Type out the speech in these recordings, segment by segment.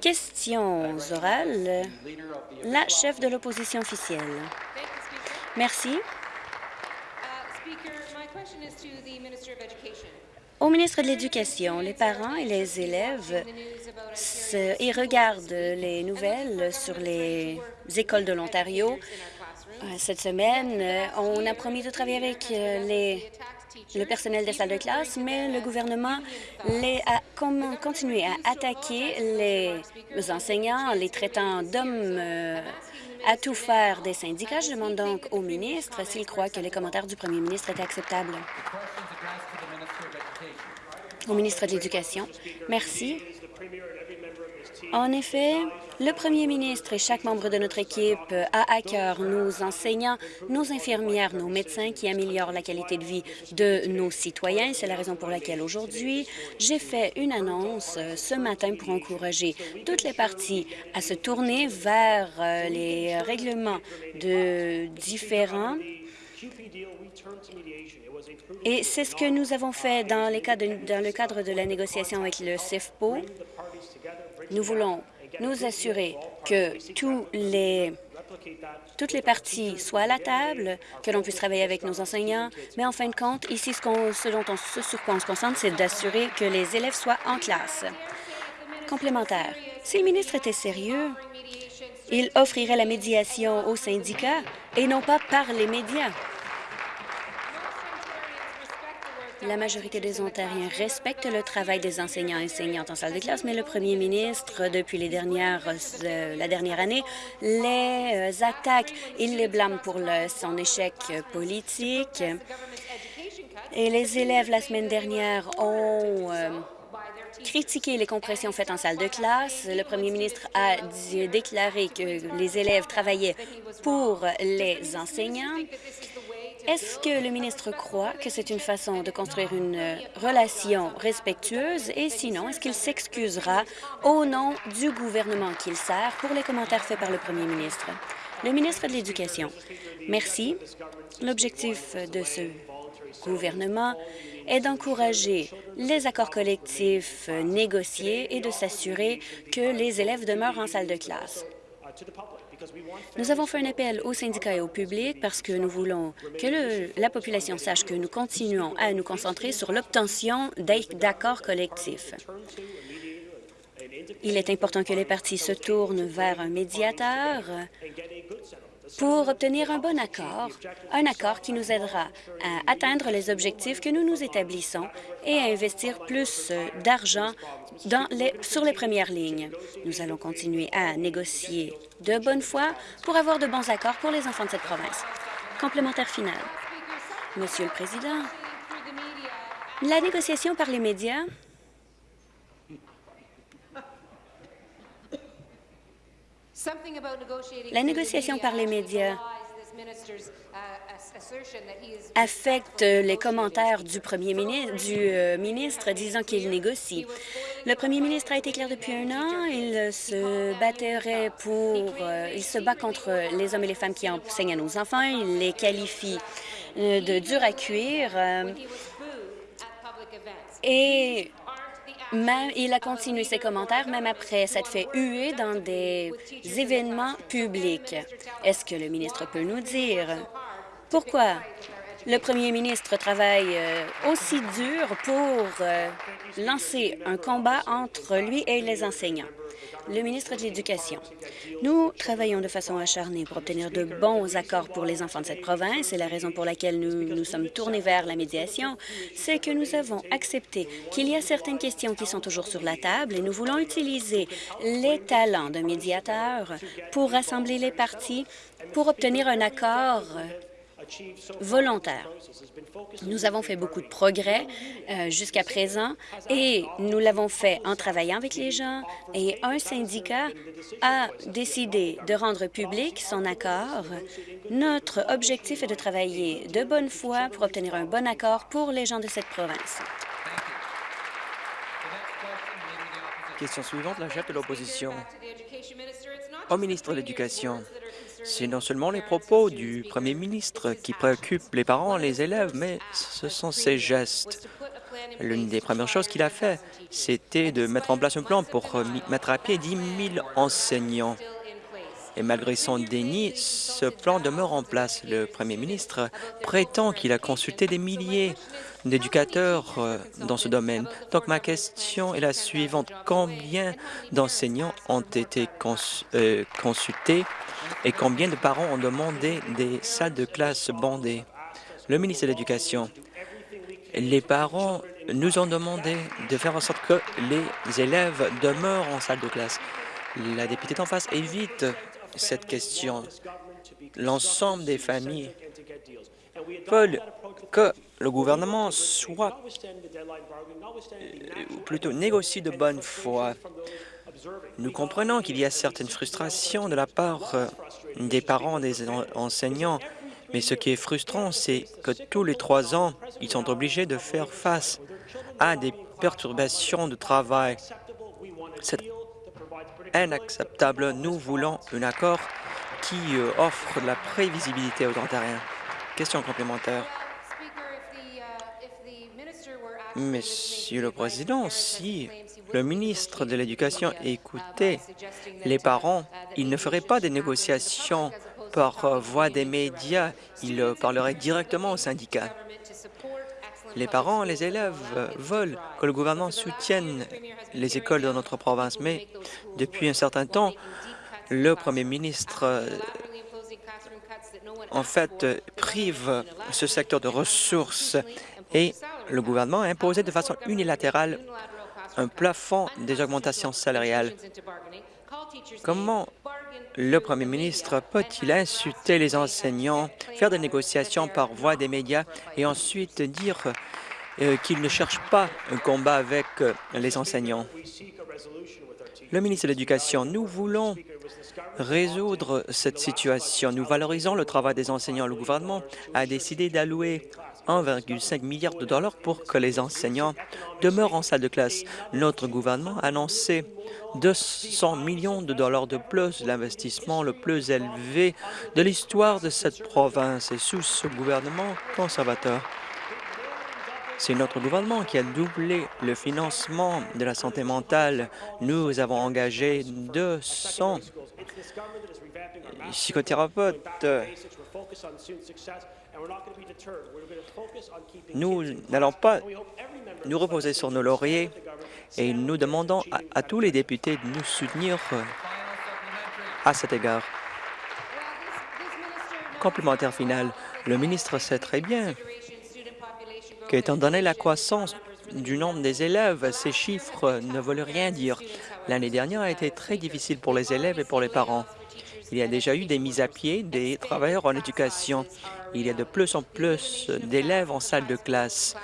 Questions orales. La chef de l'opposition officielle. Merci. Au ministre de l'Éducation, les parents et les élèves ils regardent les nouvelles sur les écoles de l'Ontario? Euh, cette semaine, euh, on a promis de travailler avec euh, les, le personnel des salles de classe, mais le gouvernement les a continué à attaquer les enseignants, les traitant d'hommes à tout faire des syndicats? Je demande donc au ministre s'il croit que les commentaires du premier ministre étaient acceptables. Au ministre de l'Éducation. Merci. En effet, le premier ministre et chaque membre de notre équipe a à cœur nos enseignants, nos infirmières, nos médecins qui améliorent la qualité de vie de nos citoyens. C'est la raison pour laquelle aujourd'hui, j'ai fait une annonce ce matin pour encourager toutes les parties à se tourner vers euh, les règlements de différents et c'est ce que nous avons fait dans, dans le cadre de la négociation avec le CIFPO. Nous voulons nous assurer que tous les, toutes les parties soient à la table, que l'on puisse travailler avec nos enseignants, mais en fin de compte, ici, ce, dont sur quoi on se concentre, c'est d'assurer que les élèves soient en classe. Complémentaire. Si le ministre était sérieux, il offrirait la médiation aux syndicats et non pas par les médias. La majorité des Ontariens respectent le travail des enseignants et enseignantes en salle de classe, mais le premier ministre, depuis euh, la dernière année, les attaque. Il les blâme pour son échec politique. Et les élèves, la semaine dernière, ont euh, critiqué les compressions faites en salle de classe. Le premier ministre a déclaré que les élèves travaillaient pour les enseignants. Est-ce que le ministre croit que c'est une façon de construire une euh, relation respectueuse? Et sinon, est-ce qu'il s'excusera au nom du gouvernement qu'il sert pour les commentaires faits par le premier ministre? Le ministre de l'Éducation. Merci. L'objectif de ce gouvernement est d'encourager les accords collectifs négociés et de s'assurer que les élèves demeurent en salle de classe. Nous avons fait un appel aux syndicats et au public parce que nous voulons que la population sache que nous continuons à nous concentrer sur l'obtention d'accords collectifs. Il est important que les partis se tournent vers un médiateur pour obtenir un bon accord, un accord qui nous aidera à atteindre les objectifs que nous nous établissons et à investir plus d'argent sur les premières lignes. Nous allons continuer à négocier de bonne foi pour avoir de bons accords pour les enfants de cette province. Complémentaire final. Monsieur le Président, la négociation par les médias La négociation par les médias affecte les commentaires du premier ministre, du euh, ministre disant qu'il négocie. Le premier ministre a été clair depuis un an. Il se battrait pour... Euh, il se bat contre les hommes et les femmes qui enseignent à nos enfants. Il les qualifie euh, de durs à cuire. et même, il a continué ses commentaires même après s'être fait huer dans des événements publics. Est-ce que le ministre peut nous dire pourquoi? Le premier ministre travaille euh, aussi dur pour euh, lancer un combat entre lui et les enseignants? le ministre de l'Éducation. Nous travaillons de façon acharnée pour obtenir de bons accords pour les enfants de cette province et la raison pour laquelle nous nous sommes tournés vers la médiation, c'est que nous avons accepté qu'il y a certaines questions qui sont toujours sur la table et nous voulons utiliser les talents d'un médiateur pour rassembler les partis pour obtenir un accord volontaire. Nous avons fait beaucoup de progrès euh, jusqu'à présent et nous l'avons fait en travaillant avec les gens et un syndicat a décidé de rendre public son accord. Notre objectif est de travailler de bonne foi pour obtenir un bon accord pour les gens de cette province. Question suivante, la chef de l'opposition. Au ministre de l'Éducation, c'est non seulement les propos du premier ministre qui préoccupent les parents les élèves, mais ce sont ses gestes. L'une des premières choses qu'il a fait, c'était de mettre en place un plan pour mettre à pied 10 000 enseignants. Et malgré son déni, ce plan demeure en place. Le premier ministre prétend qu'il a consulté des milliers d'éducateurs euh, dans ce domaine. Donc ma question est la suivante. Combien d'enseignants ont été euh, consultés et combien de parents ont demandé des salles de classe bondées? Le ministre de l'Éducation, les parents nous ont demandé de faire en sorte que les élèves demeurent en salle de classe. La députée d'en face évite cette question. L'ensemble des familles veulent que le gouvernement soit, ou plutôt négocie de bonne foi. Nous comprenons qu'il y a certaines frustrations de la part euh, des parents des enseignants, mais ce qui est frustrant, c'est que tous les trois ans, ils sont obligés de faire face à des perturbations de travail. C'est inacceptable. Nous voulons un accord qui euh, offre de la prévisibilité aux Ontariens. Question complémentaire. Monsieur le Président, si le ministre de l'Éducation écoutait les parents, il ne ferait pas des négociations par voie des médias, il parlerait directement aux syndicats. Les parents et les élèves veulent que le gouvernement soutienne les écoles de notre province, mais depuis un certain temps, le premier ministre en fait prive ce secteur de ressources et le gouvernement a imposé de façon unilatérale un plafond des augmentations salariales. Comment le premier ministre peut-il insulter les enseignants, faire des négociations par voie des médias et ensuite dire euh, qu'il ne cherche pas un combat avec euh, les enseignants? Le ministre de l'Éducation, nous voulons résoudre cette situation. Nous valorisons le travail des enseignants. Le gouvernement a décidé d'allouer 1,5 milliard de dollars pour que les enseignants demeurent en salle de classe. Notre gouvernement a annoncé 200 millions de dollars de plus, l'investissement le plus élevé de l'histoire de cette province et sous ce gouvernement conservateur. C'est notre gouvernement qui a doublé le financement de la santé mentale. Nous avons engagé 200 psychothérapeutes nous n'allons pas nous reposer sur nos lauriers et nous demandons à, tous les députés de nous soutenir euh, à cet égard. Complémentaire final, le ministre sait très bien qu'étant donné la croissance du nombre des élèves, ces chiffres ne veulent rien dire. L'année dernière a été très difficile pour les élèves et pour les parents. Il y a déjà eu des mises à pied des travailleurs en éducation. Il y a de plus en plus d'élèves en salle de classe.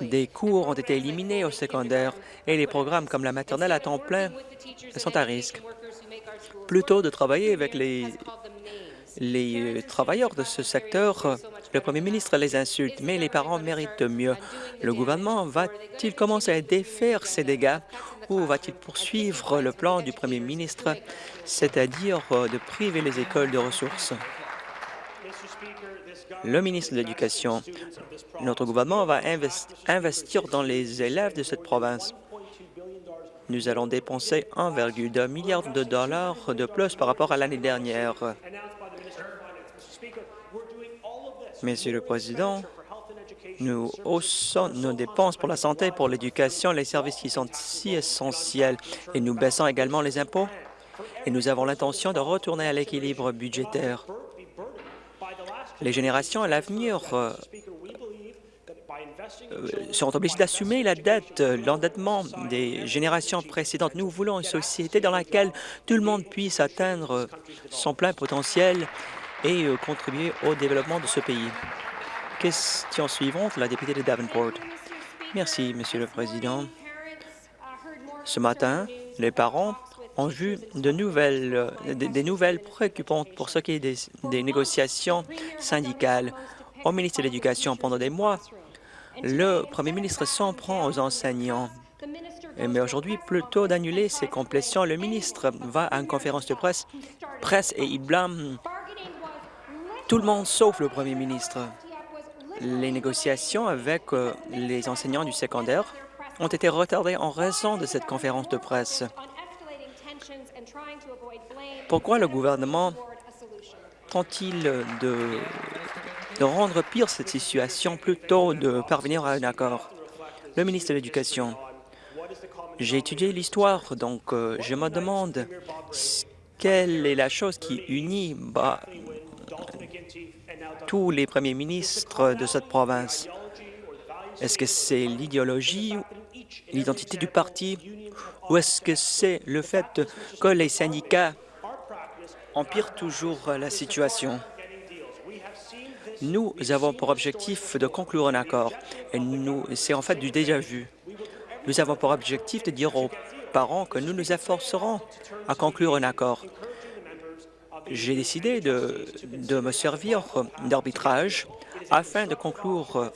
Des cours ont été éliminés au secondaire et les programmes comme la maternelle à temps plein sont à risque. Plutôt de travailler avec les, euh, travailleurs de ce secteur, le premier ministre les insulte, mais les parents méritent mieux. Le gouvernement va-t-il commencer à défaire ces dégâts ou va-t-il poursuivre le plan du premier ministre, c'est-à-dire euh, de priver les écoles de ressources? Le ministre de l'Éducation, notre gouvernement va investir dans les élèves de cette province. Nous allons dépenser 1,2 milliard de dollars de plus par rapport à l'année dernière. Monsieur le Président, nous haussons nos dépenses pour la santé, pour l'éducation, les services qui sont si essentiels, et nous baissons également les impôts. Et nous avons l'intention de retourner à l'équilibre budgétaire. Les générations à l'avenir euh, euh, sont obligées d'assumer la dette, l'endettement des générations précédentes. Nous voulons une société dans laquelle tout le monde puisse atteindre son plein potentiel et euh, contribuer au développement de ce pays. Question suivante, la députée de Davenport. Merci, Monsieur le Président. Ce matin, les parents ont vu des, nouvelles préoccupantes pour ce qui est des, négociations syndicales. Au ministère de l'Éducation, pendant des mois, le premier ministre s'en prend aux enseignants. Mais aujourd'hui, plutôt d'annuler ces complétions, le ministre va à une conférence de presse, presse et il blâme tout le monde sauf le premier ministre. Les négociations avec euh, les enseignants du secondaire ont été retardées en raison de cette conférence de presse. Pourquoi le gouvernement tente-t-il de, de rendre pire cette situation plutôt de parvenir à un accord? Le ministre de l'Éducation. J'ai étudié l'histoire, donc euh, je me demande quelle est la chose qui unit bah, tous les premiers ministres de cette province. Est-ce que c'est l'idéologie, l'identité du parti, ou est-ce que c'est le fait que les syndicats empirent toujours la situation? Nous avons pour objectif de conclure un accord, et c'est en fait du déjà-vu. Nous avons pour objectif de dire aux parents que nous nous efforcerons à conclure un accord. J'ai décidé de, de me servir d'arbitrage afin de conclure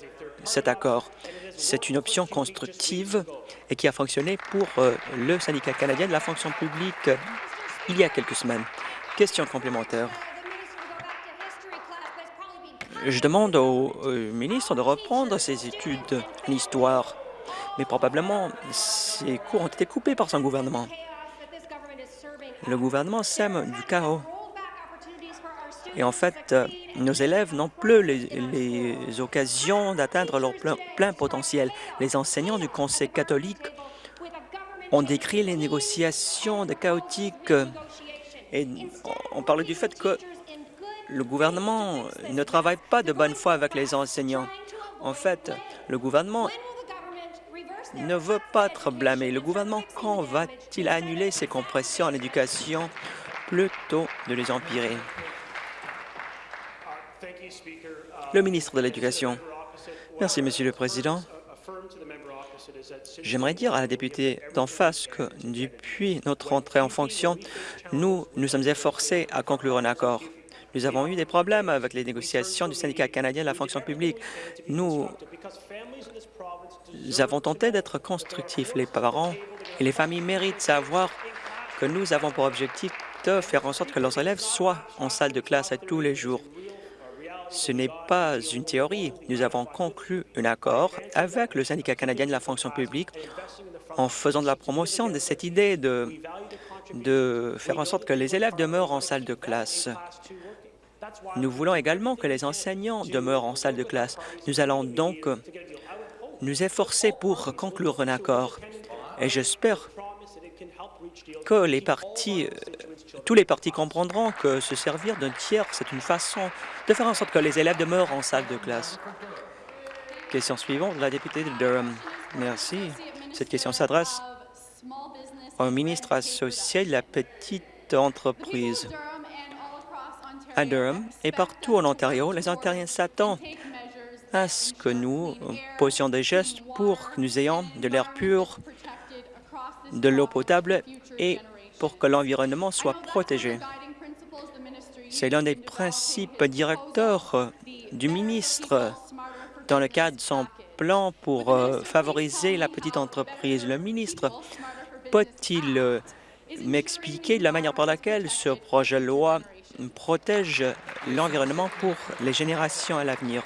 cet accord. C'est une option constructive et qui a fonctionné pour euh, le syndicat canadien de la fonction publique il y a quelques semaines. Question complémentaire. Je demande au ministre de reprendre ses études en histoire mais probablement ces cours ont été coupés par son gouvernement. Le gouvernement sème du chaos. Et en fait, nos élèves n'ont plus les, occasions d'atteindre leur plein, potentiel. Les enseignants du Conseil catholique ont décrit les négociations de chaotiques et on parlait du fait que le gouvernement ne travaille pas de bonne foi avec les enseignants. En fait, le gouvernement ne veut pas être blâmé. Le gouvernement, quand va-t-il annuler ces compressions en éducation plutôt de les empirer? Le ministre de l'Éducation. Merci, Monsieur le Président. J'aimerais dire à la députée d'en face que depuis notre entrée en fonction, nous nous sommes efforcés à conclure un accord. Nous avons eu des problèmes avec les négociations du syndicat canadien de la fonction publique. Nous avons tenté d'être constructifs. Les parents et les familles méritent savoir que nous avons pour objectif de faire en sorte que leurs élèves soient en salle de classe à tous les jours. Ce n'est pas une théorie. Nous avons conclu un accord avec le syndicat canadien de la fonction publique en faisant de la promotion de cette idée de, faire en sorte que les élèves demeurent en salle de classe. Nous voulons également que les enseignants demeurent en salle de classe. Nous allons donc nous efforcer pour conclure un accord. Et j'espère que les partis, euh, tous les partis comprendront que se servir d'un tiers, c'est une façon de faire en sorte que les élèves demeurent en salle de classe. Question suivante, la députée de Durham. Merci. Cette question s'adresse au ministre associé de la petite entreprise. À Durham et partout en Ontario, les Ontariens s'attendent à ce que nous posions des gestes pour que nous ayons de l'air pur, de l'eau potable et pour que l'environnement soit protégé. C'est l'un des principes directeurs du ministre dans le cadre de son plan pour euh, favoriser la petite entreprise. Le ministre peut-il euh, m'expliquer la manière par laquelle ce projet de loi protège l'environnement pour les générations à l'avenir?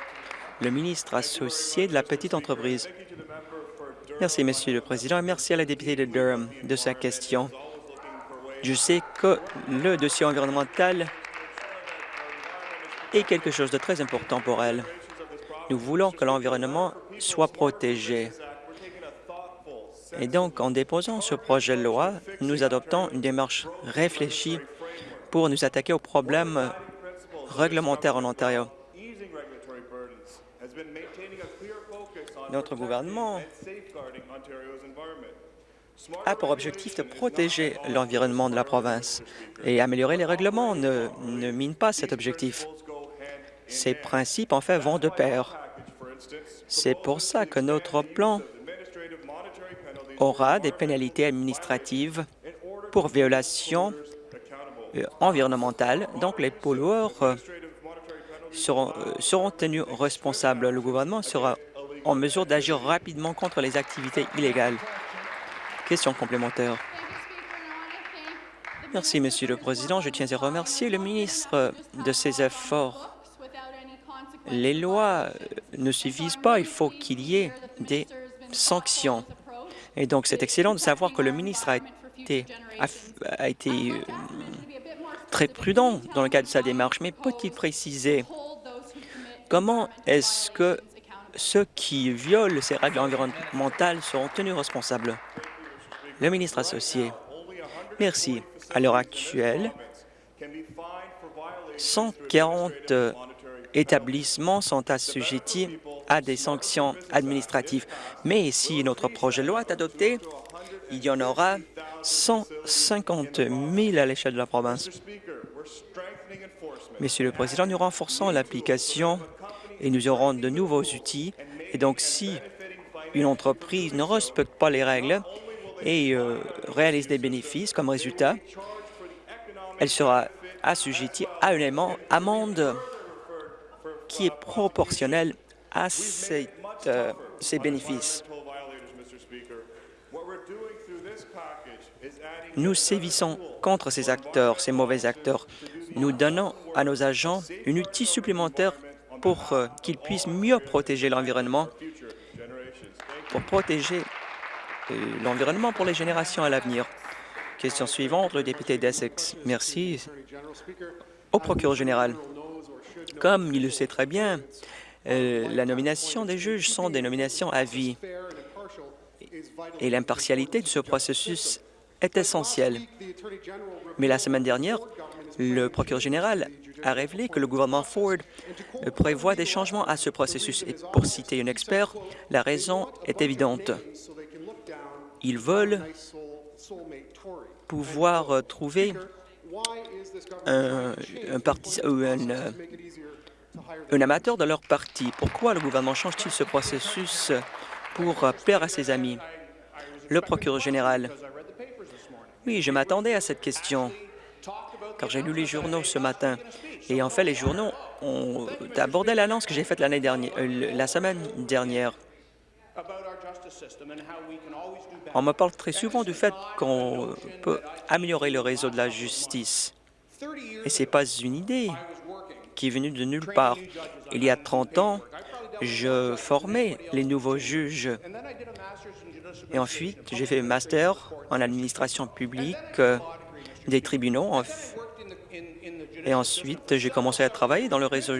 le ministre associé de la petite entreprise. Merci, Monsieur le Président, et merci à la députée de Durham de sa question. Je sais que le dossier environnemental est quelque chose de très important pour elle. Nous voulons que l'environnement soit protégé. Et donc, en déposant ce projet de loi, nous adoptons une démarche réfléchie pour nous attaquer aux problèmes réglementaires en Ontario. Notre gouvernement a pour objectif de protéger l'environnement de la province et améliorer les règlements ne, ne mine pas cet objectif. Ces principes, en fait, vont de pair. C'est pour ça que notre plan aura des pénalités administratives pour violation euh, environnementale. Donc, les pollueurs euh, seront, euh, seront tenus responsables. Le gouvernement sera en mesure d'agir rapidement contre les activités illégales. Question complémentaire. Merci, Monsieur le Président. Je tiens à remercier le ministre de ses efforts. Les lois ne suffisent pas. Il faut qu'il y ait des sanctions. Et donc, c'est excellent de savoir que le ministre a été, a, été euh, très prudent dans le cadre de sa démarche, mais peut-il préciser comment est-ce que ceux qui violent ces règles environnementales seront tenus responsables? Le ministre associé. Merci. À l'heure actuelle, 140 établissements sont assujettis à des sanctions administratives. Mais si notre projet de loi est adopté, il y en aura 150 000 à l'échelle de la province. Monsieur le Président, nous renforçons l'application et nous aurons de nouveaux outils. Et donc, si une entreprise ne respecte pas les règles et euh, réalise des bénéfices comme résultat, elle sera assujettie à une amende qui est proportionnelle à euh, ces bénéfices. Nous sévissons contre ces acteurs, ces mauvais acteurs. Nous donnons à nos agents une outil supplémentaire pour euh, qu'ils puissent mieux protéger l'environnement, pour protéger euh, l'environnement pour les générations à l'avenir. Question suivante, le député d'Essex. Merci. Au procureur général, comme il le sait très bien, euh, la nomination des juges sont des nominations à vie et l'impartialité de ce processus est essentielle. Mais la semaine dernière, le procureur général a révélé que le gouvernement Ford prévoit des changements à ce processus. Et pour citer un expert, la raison est évidente. Ils veulent pouvoir trouver un, un, un amateur de leur parti. Pourquoi le gouvernement change-t-il ce processus pour plaire à ses amis? Le procureur général. Oui, je m'attendais à cette question, car j'ai lu les journaux ce matin. Et en fait, les journaux ont abordé l'annonce que j'ai faite l'année dernière, euh, la semaine dernière. On me parle très souvent du fait qu'on peut améliorer le réseau de la justice. Et ce n'est pas une idée qui est venu de nulle part. Il y a 30 ans, je formais les nouveaux juges. Et ensuite, j'ai fait un master en administration publique euh, des tribunaux. Et ensuite, j'ai commencé à travailler dans le réseau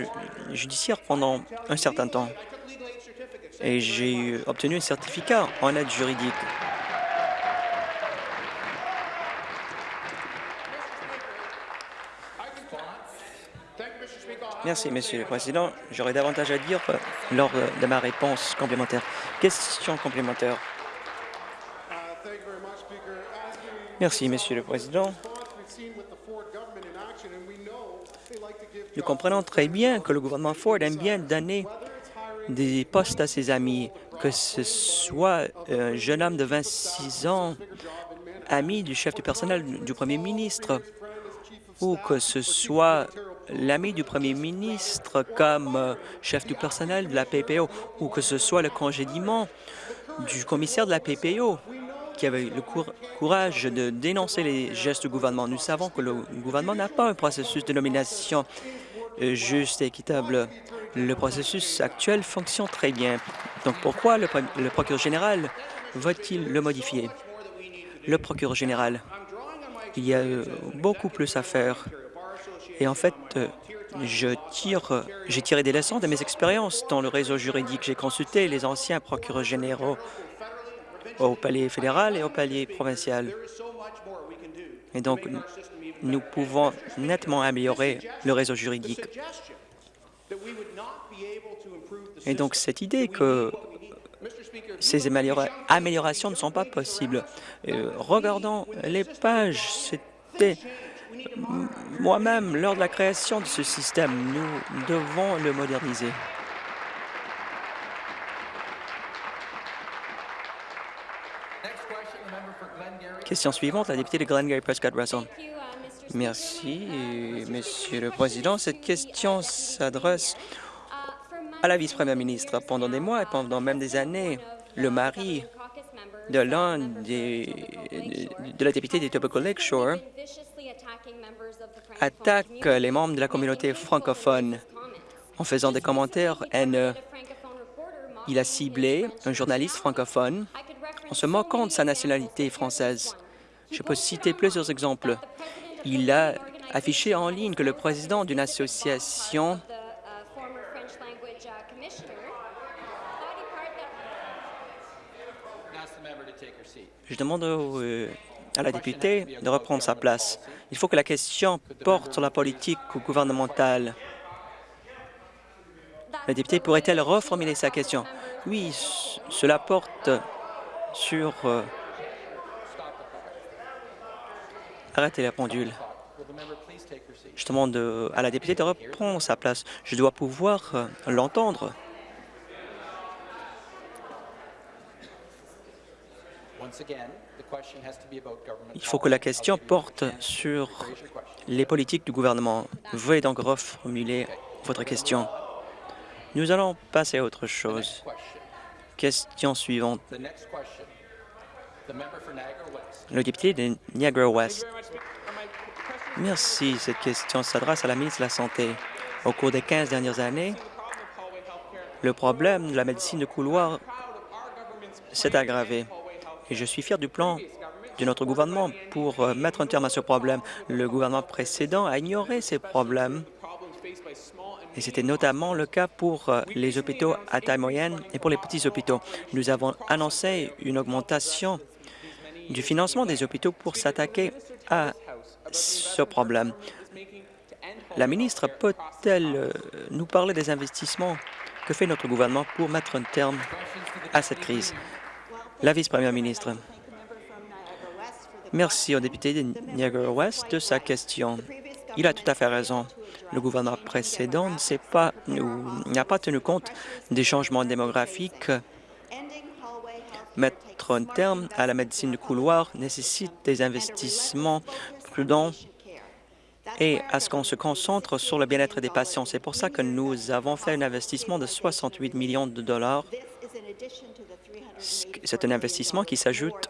judiciaire pendant un certain temps. Et j'ai obtenu un certificat en aide juridique. Merci, Monsieur le Président. J'aurais davantage à dire euh, lors de ma réponse complémentaire. Question complémentaire. Merci, Monsieur le Président. Nous comprenons très bien que le gouvernement Ford aime bien donner des postes à ses amis, que ce soit un jeune homme de 26 ans, ami du chef du personnel du premier ministre, ou que ce soit l'ami du premier ministre comme euh, chef du personnel de la PPO ou que ce soit le congédiement du commissaire de la PPO qui avait le courage de dénoncer les gestes du gouvernement. Nous savons que le gouvernement n'a pas un processus de nomination euh, juste et équitable. Le processus actuel fonctionne très bien. Donc pourquoi le, procureur général va-t-il le modifier? Le procureur général, il y a euh, beaucoup plus à faire. Et en fait, euh, j'ai tiré des leçons de mes expériences dans le réseau juridique. J'ai consulté les anciens procureurs généraux au palier fédéral et au palier provincial. Et donc, nous pouvons nettement améliorer le réseau juridique. Et donc, cette idée que ces améliorations ne sont pas possibles. Regardons les pages, c'était moi-même, lors de la création de ce système, nous devons le moderniser. Question suivante, la députée de Glengarry Prescott Russell. Merci, Monsieur le Président. Cette question s'adresse à la vice-première ministre. Pendant des mois et pendant même des années, le mari de l'un des de la députée des Tobacco Lakeshore attaque les membres de la communauté francophone en faisant des commentaires haineux. Il a ciblé un journaliste francophone en se moquant de sa nationalité française. Je peux citer plusieurs exemples. Il a affiché en ligne que le président d'une association Je demande euh, à la députée de reprendre sa place. Il faut que la question porte sur la politique gouvernementale. La députée pourrait-elle reformuler sa question? Oui, cela porte sur... Euh, arrêtez la pendule. Je demande à la députée de reprendre sa place. Je dois pouvoir euh, l'entendre. Il faut que la question porte sur les politiques du gouvernement. Veuillez donc reformuler votre question. Nous allons passer à autre chose. Question suivante. Le député de Niagara-Ouest. Merci. Cette question s'adresse à la ministre de la Santé. Au cours des 15 dernières années, le problème de la médecine de couloir s'est aggravé. Et je suis fier du plan de notre gouvernement pour euh, mettre un terme à ce problème. Le gouvernement précédent a ignoré ces problèmes et c'était notamment le cas pour euh, les hôpitaux à taille moyenne et pour les petits hôpitaux. Nous avons annoncé une augmentation du financement des hôpitaux pour s'attaquer à ce problème. La ministre peut-elle euh, nous parler des investissements que fait notre gouvernement pour mettre un terme à cette crise? La vice-première ministre. Merci au député de Niagara-Ouest de sa question. Il a tout à fait raison. Le gouvernement précédent n'a pas tenu compte des changements démographiques. Mettre un terme à la médecine de couloir nécessite des investissements prudents et à ce qu'on se concentre sur le bien-être des patients. C'est pour ça que nous avons fait un investissement de 68 millions de dollars. C'est un investissement qui s'ajoute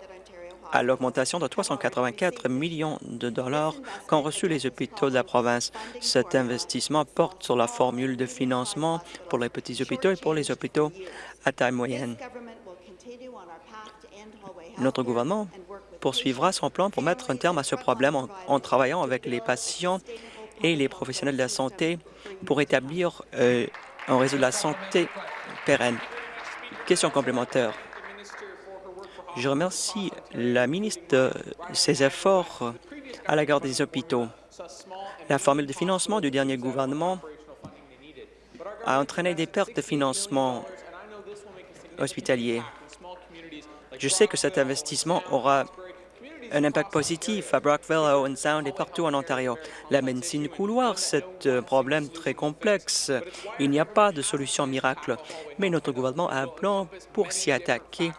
à l'augmentation de 384 millions de dollars qu'ont reçu les hôpitaux de la province. Cet investissement porte sur la formule de financement pour les petits hôpitaux et pour les hôpitaux à taille moyenne. Notre gouvernement poursuivra son plan pour mettre un terme à ce problème en, travaillant avec les patients et les professionnels de la santé pour établir euh, un réseau de la santé pérenne. Question complémentaire. Je remercie la ministre de ses efforts à la garde des hôpitaux. La formule de financement du dernier gouvernement a entraîné des pertes de financement hospitalier. Je sais que cet investissement aura un impact positif à Brockville, à Owen Sound et partout en Ontario. La médecine couloir, c'est un problème très complexe. Il n'y a pas de solution miracle, mais notre gouvernement a un plan pour s'y attaquer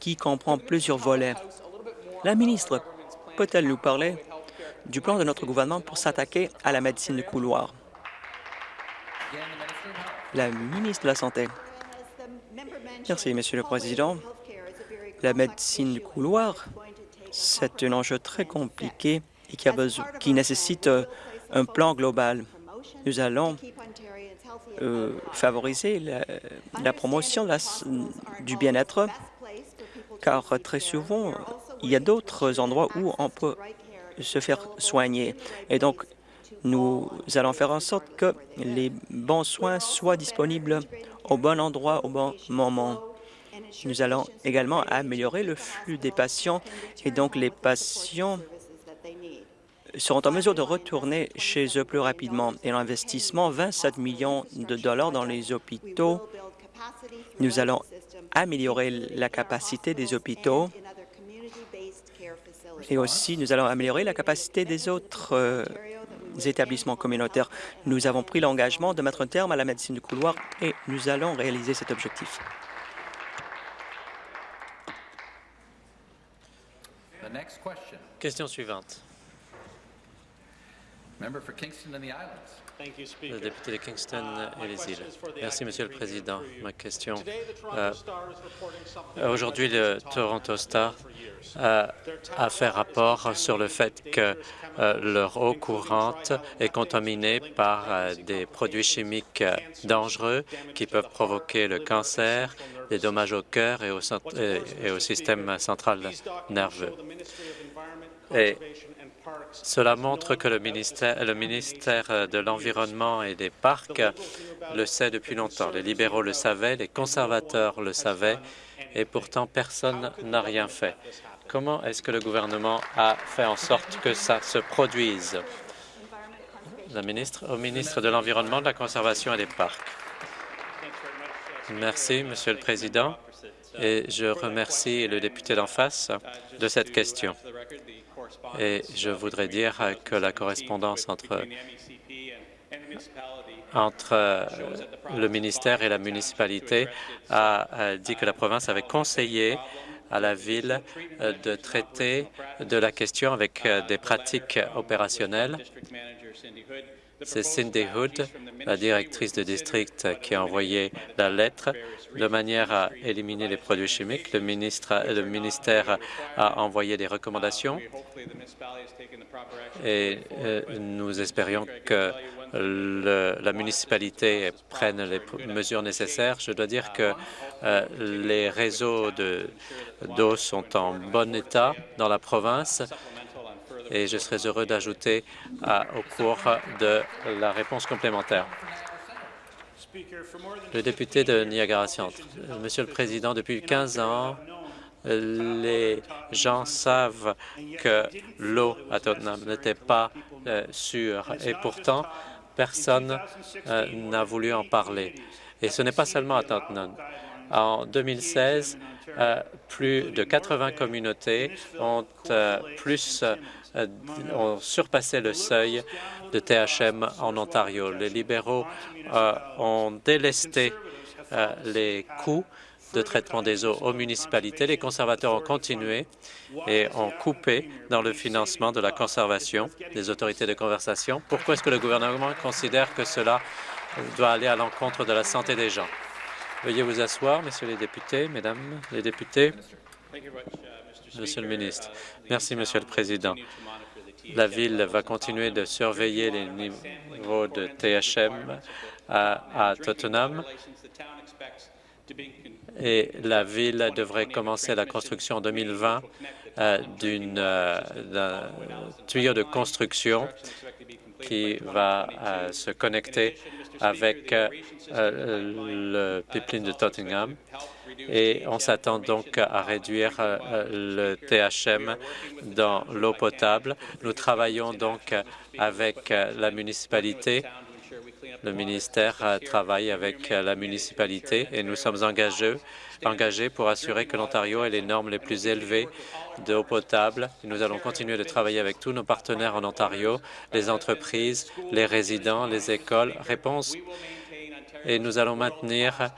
qui comprend plusieurs volets. La ministre peut-elle nous parler du plan de notre gouvernement pour s'attaquer à la médecine de couloir? La ministre de la Santé. Merci, Monsieur le Président. La médecine du couloir, c'est un enjeu très compliqué et qui, nécessite euh, un plan global. Nous allons euh, favoriser la, promotion du bien-être car très souvent, il y a d'autres endroits où on peut se faire soigner. Et donc, nous allons faire en sorte que les bons soins soient disponibles au bon endroit, au bon moment. Nous allons également améliorer le flux des patients et donc les patients seront en mesure de retourner chez eux plus rapidement. Et l'investissement, 27 millions de dollars dans les hôpitaux, nous allons améliorer la capacité des hôpitaux et aussi nous allons améliorer la capacité des autres euh, établissements communautaires. Nous avons pris l'engagement de mettre un terme à la médecine du couloir et nous allons réaliser cet objectif. Question suivante. Le député de Kingston et les îles. Merci, Monsieur le Président. Ma question. Euh, Aujourd'hui, le Toronto Star euh, a fait rapport sur le fait que euh, leur eau courante est contaminée par euh, des produits chimiques euh, dangereux qui peuvent provoquer le cancer, des dommages au cœur et au, et au système central nerveux. Et cela montre que le ministère, de l'Environnement et des Parcs le sait depuis longtemps. Les libéraux le savaient, les conservateurs le savaient, et pourtant personne n'a rien fait. Comment est-ce que le gouvernement a fait en sorte que ça se produise? La ministre, au ministre de l'Environnement, de la Conservation et des Parcs. Merci, Monsieur le Président, et je remercie le député d'en face de cette question. Et je voudrais dire que la correspondance entre, entre le ministère et la municipalité a dit que la province avait conseillé à la ville de traiter de la question avec euh, des pratiques opérationnelles. C'est Cindy Hood, la directrice de district, qui a envoyé la lettre de manière à éliminer les produits chimiques. Le, ministère a envoyé des recommandations et euh, nous espérions que la municipalité prenne les mesures nécessaires. Je dois dire que euh, les réseaux d'eau sont en bon état dans la province et je serais heureux d'ajouter au cours de la réponse complémentaire. Le député de Niagara Centre. Monsieur le Président, depuis 15 ans, les gens savent que l'eau à Tottenham n'était pas euh, sûre et pourtant, personne euh, n'a voulu en parler. Et ce n'est pas seulement à Tottenham. En 2016, euh, plus de 80 communautés ont, plus, ont surpassé le seuil de THM en Ontario. Les libéraux ont délesté les coûts de traitement des eaux aux municipalités. Les conservateurs ont continué et ont coupé dans le financement de la conservation des autorités de conversation. Pourquoi est-ce que le gouvernement considère que cela doit aller à l'encontre de la santé des gens? Veuillez vous asseoir, messieurs les députés, mesdames les députés. Monsieur le ministre. Merci, Monsieur le Président. La Ville va continuer de surveiller les niveaux de THM à, à Tottenham et la Ville devrait commencer la construction en 2020 euh, euh, d'un tuyau de construction qui va euh, se connecter avec le pipeline de Tottenham et on s'attend donc à réduire le THM dans l'eau potable. Nous travaillons donc avec la municipalité le ministère travaille avec la municipalité et nous sommes engagés, engagés pour assurer que l'Ontario ait les normes les plus élevées d'eau potable. Nous allons continuer de travailler avec tous nos partenaires en Ontario, les entreprises, les résidents, les écoles. Réponse et nous allons maintenir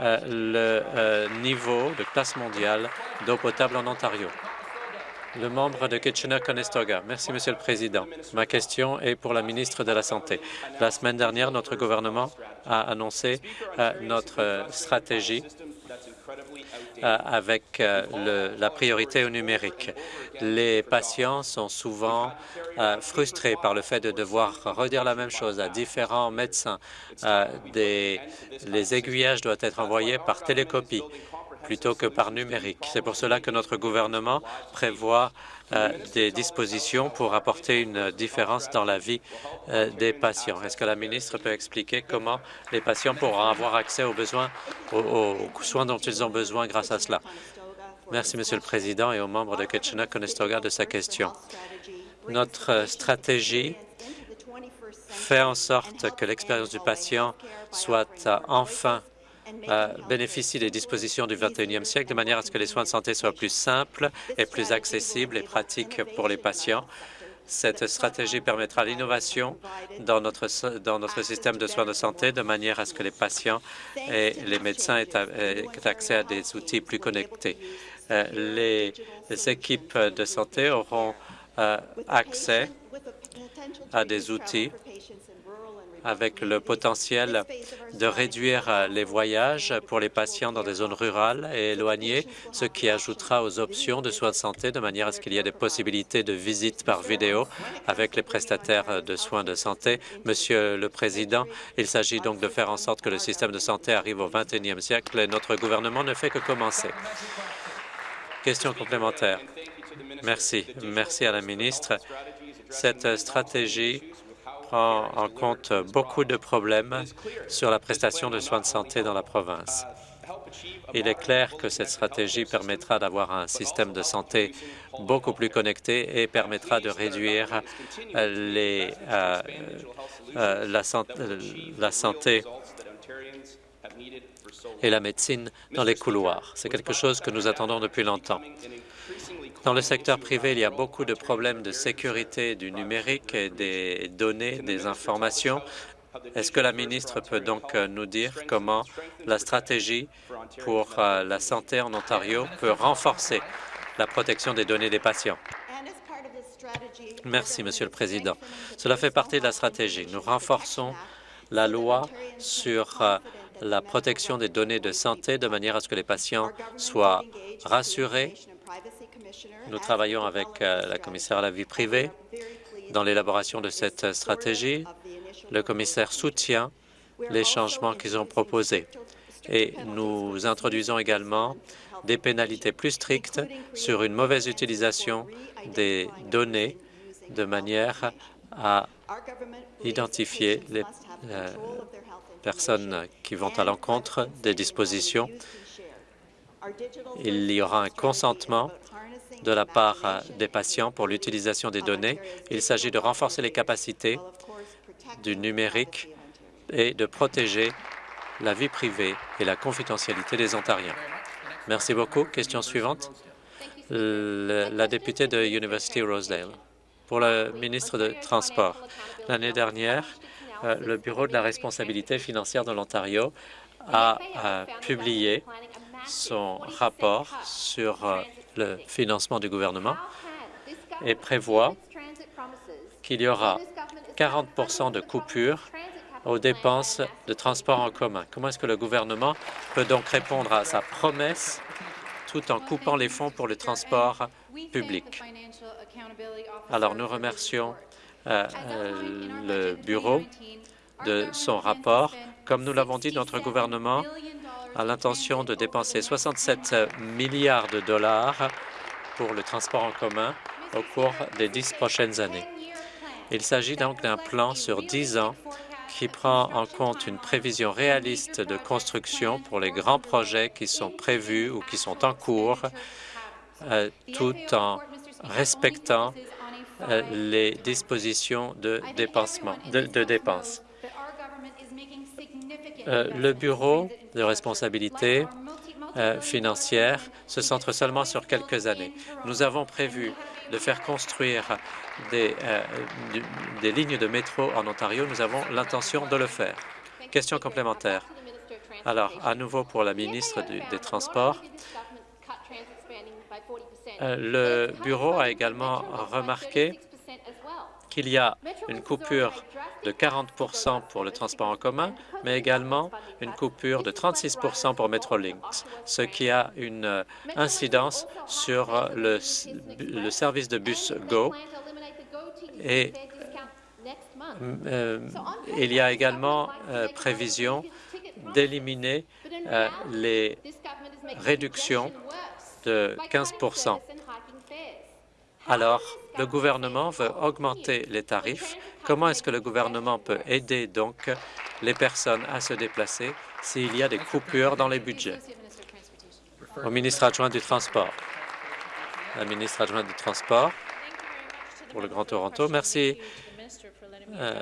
euh, le euh, niveau de classe mondiale d'eau potable en Ontario. Le membre de Kitchener-Conestoga. Merci, Monsieur le Président. Ma question est pour la ministre de la Santé. La semaine dernière, notre gouvernement a annoncé euh, notre stratégie avec euh, la priorité au numérique. Les patients sont souvent frustrés par le fait de devoir redire la même chose à différents médecins. Les aiguillages doivent être envoyés par télécopie plutôt que par numérique. C'est pour cela que notre gouvernement prévoit euh, des dispositions pour apporter une différence dans la vie euh, des patients. Est-ce que la ministre peut expliquer comment les patients pourront avoir accès aux besoins, aux, soins dont ils ont besoin grâce à cela? Merci, Monsieur le Président, et aux membres de Kitchener-Conestoga de sa question. Notre stratégie fait en sorte que l'expérience du patient soit enfin euh, bénéficie des dispositions du 21e siècle de manière à ce que les soins de santé soient plus simples et plus accessibles et pratiques pour les patients. Cette stratégie permettra l'innovation dans notre, dans notre système de soins de santé de manière à ce que les patients et les médecins aient, accès à des outils plus connectés. Euh, les, équipes de santé auront euh, accès a des outils avec le potentiel de réduire euh, les voyages pour les patients dans des zones rurales et éloignées, ce qui ajoutera aux options de soins de santé de manière à ce qu'il y ait des possibilités de visite par vidéo avec les prestataires de soins de santé. Monsieur le Président, il s'agit donc de faire en sorte que le système de santé arrive au 21e siècle et notre gouvernement ne fait que commencer. Question complémentaire. Merci. Merci à la ministre. Cette stratégie prend en compte beaucoup de problèmes sur la prestation de soins de santé dans la province. Il est clair que cette stratégie permettra d'avoir un système de santé beaucoup plus connecté et permettra de réduire euh, euh, la, la santé et la médecine dans les couloirs. C'est quelque chose que nous attendons depuis longtemps. Dans le secteur privé, il y a beaucoup de problèmes de sécurité du numérique et des données, des informations. Est-ce que la ministre peut donc euh, nous dire comment la stratégie pour euh, la santé en Ontario peut renforcer la protection des données des patients? Merci, Monsieur le Président. Cela fait partie de la stratégie. Nous renforçons la loi sur euh, la protection des données de santé de manière à ce que les patients soient rassurés nous travaillons avec euh, la commissaire à la vie privée dans l'élaboration de cette stratégie. Le commissaire soutient les changements qu'ils ont proposés. Et nous introduisons également des pénalités plus strictes sur une mauvaise utilisation des données de manière à identifier les euh, personnes qui vont à l'encontre des dispositions. Il y aura un consentement de la part euh, des patients pour l'utilisation des données. Il s'agit de renforcer les capacités du numérique et de protéger la vie privée et la confidentialité des Ontariens. Merci beaucoup. Question suivante. la députée de University Rosedale. Pour le ministre de Transport, l'année dernière, euh, le Bureau de la responsabilité financière de l'Ontario a euh, publié son rapport sur le financement du gouvernement et prévoit qu'il y aura 40% de coupures aux dépenses de transport en commun. Comment est-ce que le gouvernement peut donc répondre à sa promesse tout en coupant les fonds pour le transport public? Alors, nous remercions euh, euh, le Bureau de son rapport. Comme nous l'avons dit, notre gouvernement a l'intention de dépenser 67 milliards de dollars pour le transport en commun au cours des dix prochaines années. Il s'agit donc d'un plan sur dix ans qui prend en compte une prévision réaliste de construction pour les grands projets qui sont prévus ou qui sont en cours, euh, tout en respectant euh, les dispositions de, de dépenses. Euh, le Bureau de responsabilité euh, financière se centre seulement sur quelques années. Nous avons prévu de faire construire euh, des lignes de métro en Ontario. Nous avons l'intention de le faire. Question complémentaire. Alors, à nouveau pour la ministre des Transports, le Bureau a également remarqué qu'il y a une coupure de 40% pour le transport en commun, mais également une coupure de 36% pour Metrolinx, ce qui a une euh, incidence sur euh, le, service de bus GO. Et euh, il y a également prévision d'éliminer les réductions de 15 alors, le gouvernement veut augmenter les tarifs. Comment est-ce que le gouvernement peut aider donc les personnes à se déplacer s'il y a des coupures dans les budgets? Au ministre adjoint du Transport. La ministre adjointe du Transport pour le Grand Toronto. Merci. Euh,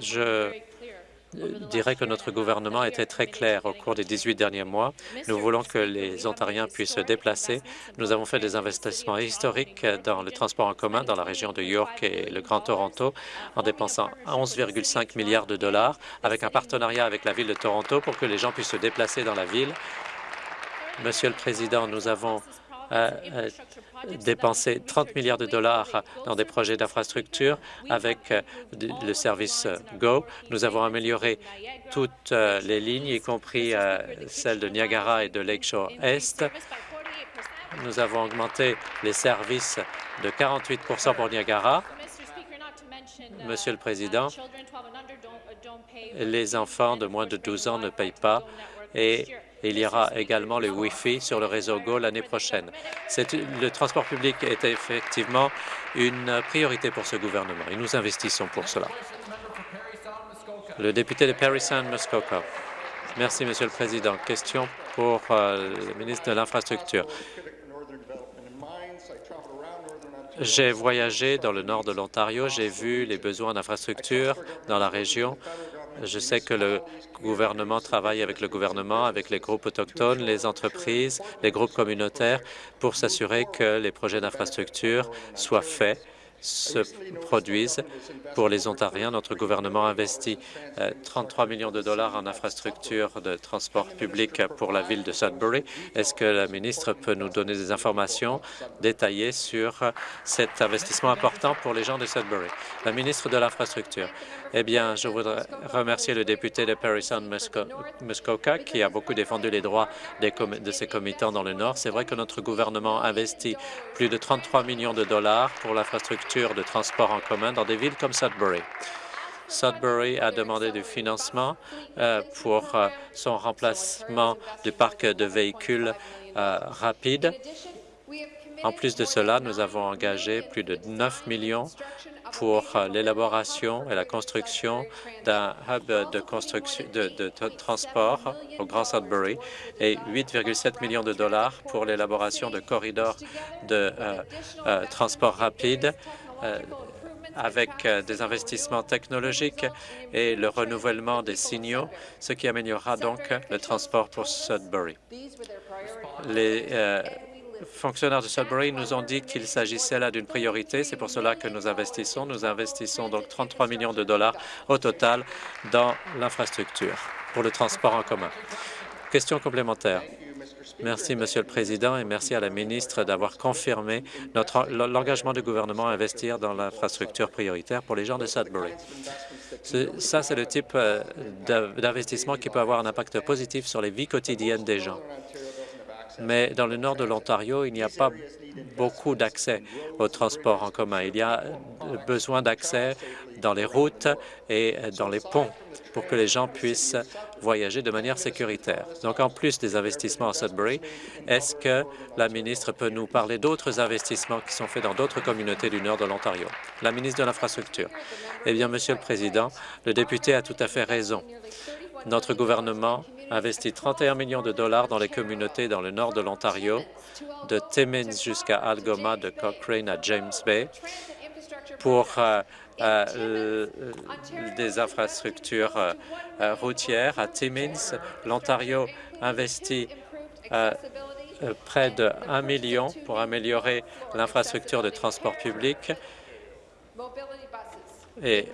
je dirais que notre gouvernement a été très clair au cours des 18 derniers mois. Nous voulons que les Ontariens puissent se déplacer. Nous avons fait des investissements historiques dans le transport en commun dans la région de York et le Grand Toronto en dépensant 11,5 milliards de dollars avec un partenariat avec la Ville de Toronto pour que les gens puissent se déplacer dans la ville. Monsieur le Président, nous avons euh, dépenser 30 milliards de dollars dans des projets d'infrastructure avec le service GO. Nous avons amélioré toutes les lignes, y compris celles de Niagara et de Lakeshore Est. Nous avons augmenté les services de 48% pour Niagara. Monsieur le Président, les enfants de moins de 12 ans ne payent pas et il y aura également le Wi-Fi sur le réseau GO l'année prochaine. Le transport public est effectivement une priorité pour ce gouvernement et nous investissons pour cela. Le député de Perry Sound, Muskoka. Merci, Monsieur le Président. Question pour euh, le ministre de l'Infrastructure. J'ai voyagé dans le nord de l'Ontario, j'ai vu les besoins d'infrastructures dans la région. Je sais que le gouvernement travaille avec le gouvernement, avec les groupes autochtones, les entreprises, les groupes communautaires pour s'assurer que les projets d'infrastructure soient faits se produisent pour les Ontariens. Notre gouvernement investit 33 euh, millions de dollars en infrastructures de transport public pour la ville de Sudbury. Est-ce que la ministre peut nous donner des informations détaillées sur cet investissement important pour les gens de Sudbury? La ministre de l'Infrastructure. Eh bien, je voudrais remercier le député de Perry Sound Muskoka qui a beaucoup défendu les droits de ses comitants dans le Nord. C'est vrai que notre gouvernement investit plus de 33 millions de dollars pour l'infrastructure de transport en commun dans des villes comme Sudbury. Sudbury a demandé du financement euh, pour euh, son remplacement du parc de véhicules euh, rapides. En plus de cela, nous avons engagé plus de 9 millions pour l'élaboration et la construction d'un hub de, de, transport au Grand Sudbury et 8,7 millions de dollars pour l'élaboration de corridors de transport rapide avec des investissements technologiques et le renouvellement des signaux, ce qui améliorera donc le transport pour Sudbury. Les fonctionnaires de Sudbury nous ont dit qu'il s'agissait là d'une priorité. C'est pour cela que nous investissons. Nous investissons donc 33 millions de dollars au total dans l'infrastructure pour le transport en commun. Question complémentaire. Merci, Monsieur le Président, et merci à la ministre d'avoir confirmé l'engagement du gouvernement à investir dans l'infrastructure prioritaire pour les gens de Sudbury. Ça, c'est le type euh, d'investissement qui peut avoir un impact positif sur les vies quotidiennes des gens mais dans le nord de l'Ontario, il n'y a pas beaucoup d'accès au transport en commun. Il y a besoin d'accès dans les routes et dans les ponts pour que les gens puissent voyager de manière sécuritaire. Donc, en plus des investissements à Sudbury, est-ce que la ministre peut nous parler d'autres investissements qui sont faits dans d'autres communautés du nord de l'Ontario? La ministre de l'Infrastructure. Eh bien, Monsieur le Président, le député a tout à fait raison. Notre gouvernement investit 31 millions de dollars dans les communautés dans le nord de l'Ontario, de Timmins jusqu'à Algoma, de Cochrane à James Bay, pour euh, euh, des infrastructures euh, routières. À Timmins, l'Ontario investit près de 1 million pour améliorer l'infrastructure de transport public et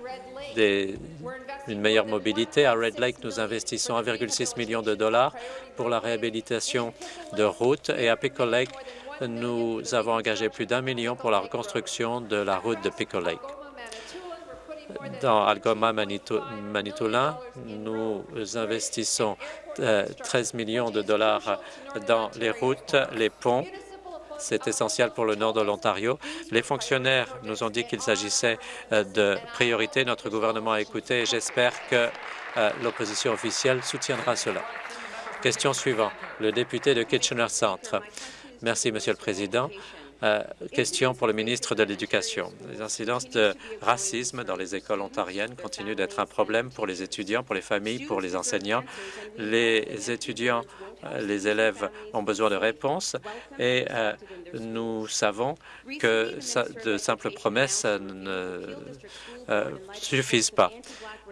une meilleure mobilité. À Red Lake, nous investissons 1,6 million de dollars pour la réhabilitation de routes et à Pickle Lake, nous avons engagé plus d'un million pour la reconstruction de la route de Pickle Lake. Dans Algoma, Manitoulin, nous investissons 13 euh, millions de dollars dans les routes, les ponts c'est essentiel pour le nord de l'Ontario. Les fonctionnaires nous ont dit qu'il s'agissait euh, de priorités. Notre gouvernement a écouté et j'espère que euh, l'opposition officielle soutiendra cela. Question suivante. Le député de Kitchener Centre. Merci, Monsieur le Président. Euh, question pour le ministre de l'Éducation. Les incidences de racisme dans les écoles ontariennes continuent d'être un problème pour les étudiants, pour les familles, pour les enseignants. Les étudiants euh, les élèves ont besoin de réponses et euh, nous savons que de simples promesses ne suffisent pas.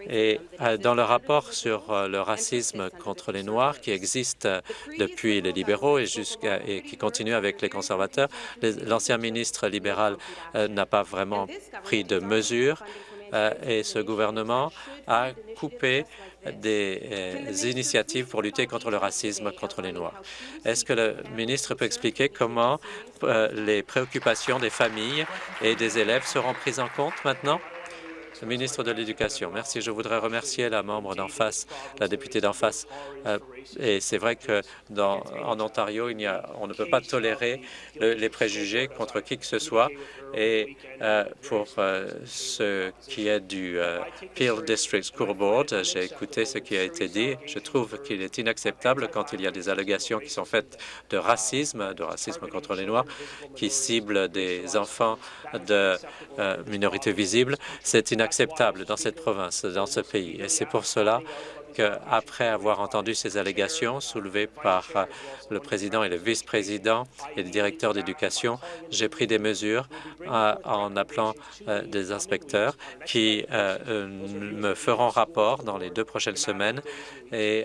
Et dans le rapport sur le racisme contre les Noirs qui existe depuis les libéraux et, et qui continue avec les conservateurs, l'ancien ministre libéral n'a pas vraiment pris de mesures et ce gouvernement a coupé des initiatives pour lutter contre le racisme contre les Noirs. Est-ce que le ministre peut expliquer comment les préoccupations des familles et des élèves seront prises en compte maintenant? Le ministre de l'Éducation. Merci. Je voudrais remercier la membre d'en face, la députée d'en face. Euh, et c'est vrai que en Ontario, on ne peut pas tolérer les préjugés contre qui que ce soit. Et euh, pour euh, ce qui est du Peel District School Board, j'ai écouté ce qui a été dit. Je trouve qu'il est inacceptable quand il y a des allégations qui sont faites de racisme, de racisme contre les Noirs, qui ciblent des enfants de minorités visibles. C'est inacceptable acceptable dans cette province, dans ce pays. Et c'est pour cela qu'après avoir entendu ces allégations soulevées par euh, le président et le vice-président et le directeur d'éducation, j'ai pris des mesures euh, en appelant euh, des inspecteurs qui me feront rapport dans les deux prochaines semaines et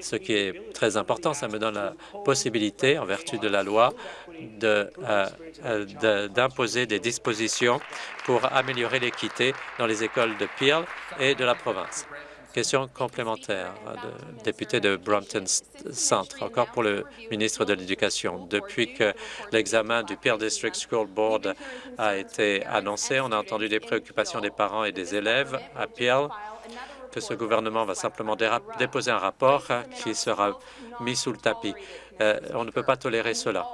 ce qui est très important, ça me donne la possibilité, en vertu de la loi, d'imposer des dispositions pour améliorer l'équité dans les écoles de Peel et de la province. Question complémentaire, de, député de Brompton Centre, encore pour le ministre de l'Éducation. Depuis que l'examen du Peel District School Board a été annoncé, on a entendu des préoccupations des parents et des élèves à Peel que ce gouvernement va simplement déposer un rapport qui sera mis sous le tapis. Euh, on ne peut pas tolérer cela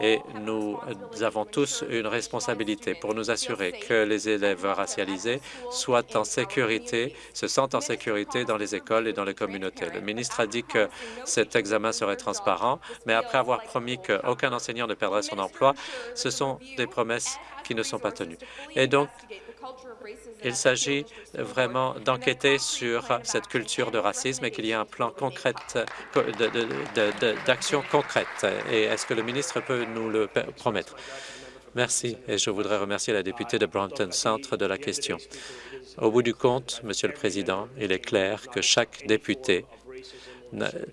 et nous avons tous une responsabilité pour nous assurer que les élèves racialisés soient en sécurité, se sentent en sécurité dans les écoles et dans les communautés. Le ministre a dit que cet examen serait transparent, mais après avoir promis qu'aucun enseignant ne perdrait son emploi, ce sont des promesses qui ne sont pas tenues. Et donc, il s'agit vraiment d'enquêter sur cette culture de racisme et qu'il y ait un plan concret d'action concrète. Et est-ce que le ministre peut nous le promettre? Merci. Et je voudrais remercier la députée de Brompton Centre de la question. Au bout du compte, Monsieur le Président, il est clair que chaque député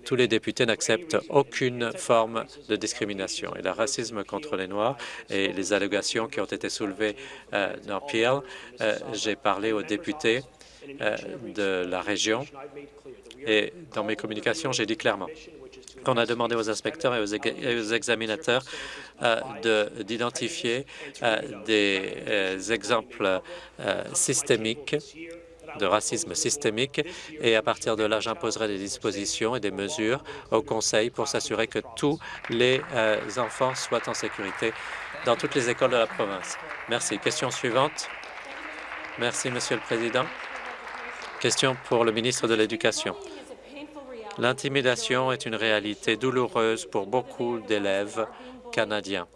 tous les députés n'acceptent aucune forme de discrimination. Et le racisme contre les Noirs et les allégations qui ont été soulevées euh, dans Peel, euh, j'ai parlé aux députés euh, de la région et dans mes communications, j'ai dit clairement qu'on a demandé aux inspecteurs et aux, examinateurs d'identifier des exemples systémiques de racisme systémique et à partir de là, j'imposerai des dispositions et des mesures au Conseil pour s'assurer que tous les euh, enfants soient en sécurité dans toutes les écoles de la province. Merci. Question suivante. Merci, Monsieur le Président. Question pour le ministre de l'Éducation. L'intimidation est une réalité douloureuse pour beaucoup d'élèves canadiens,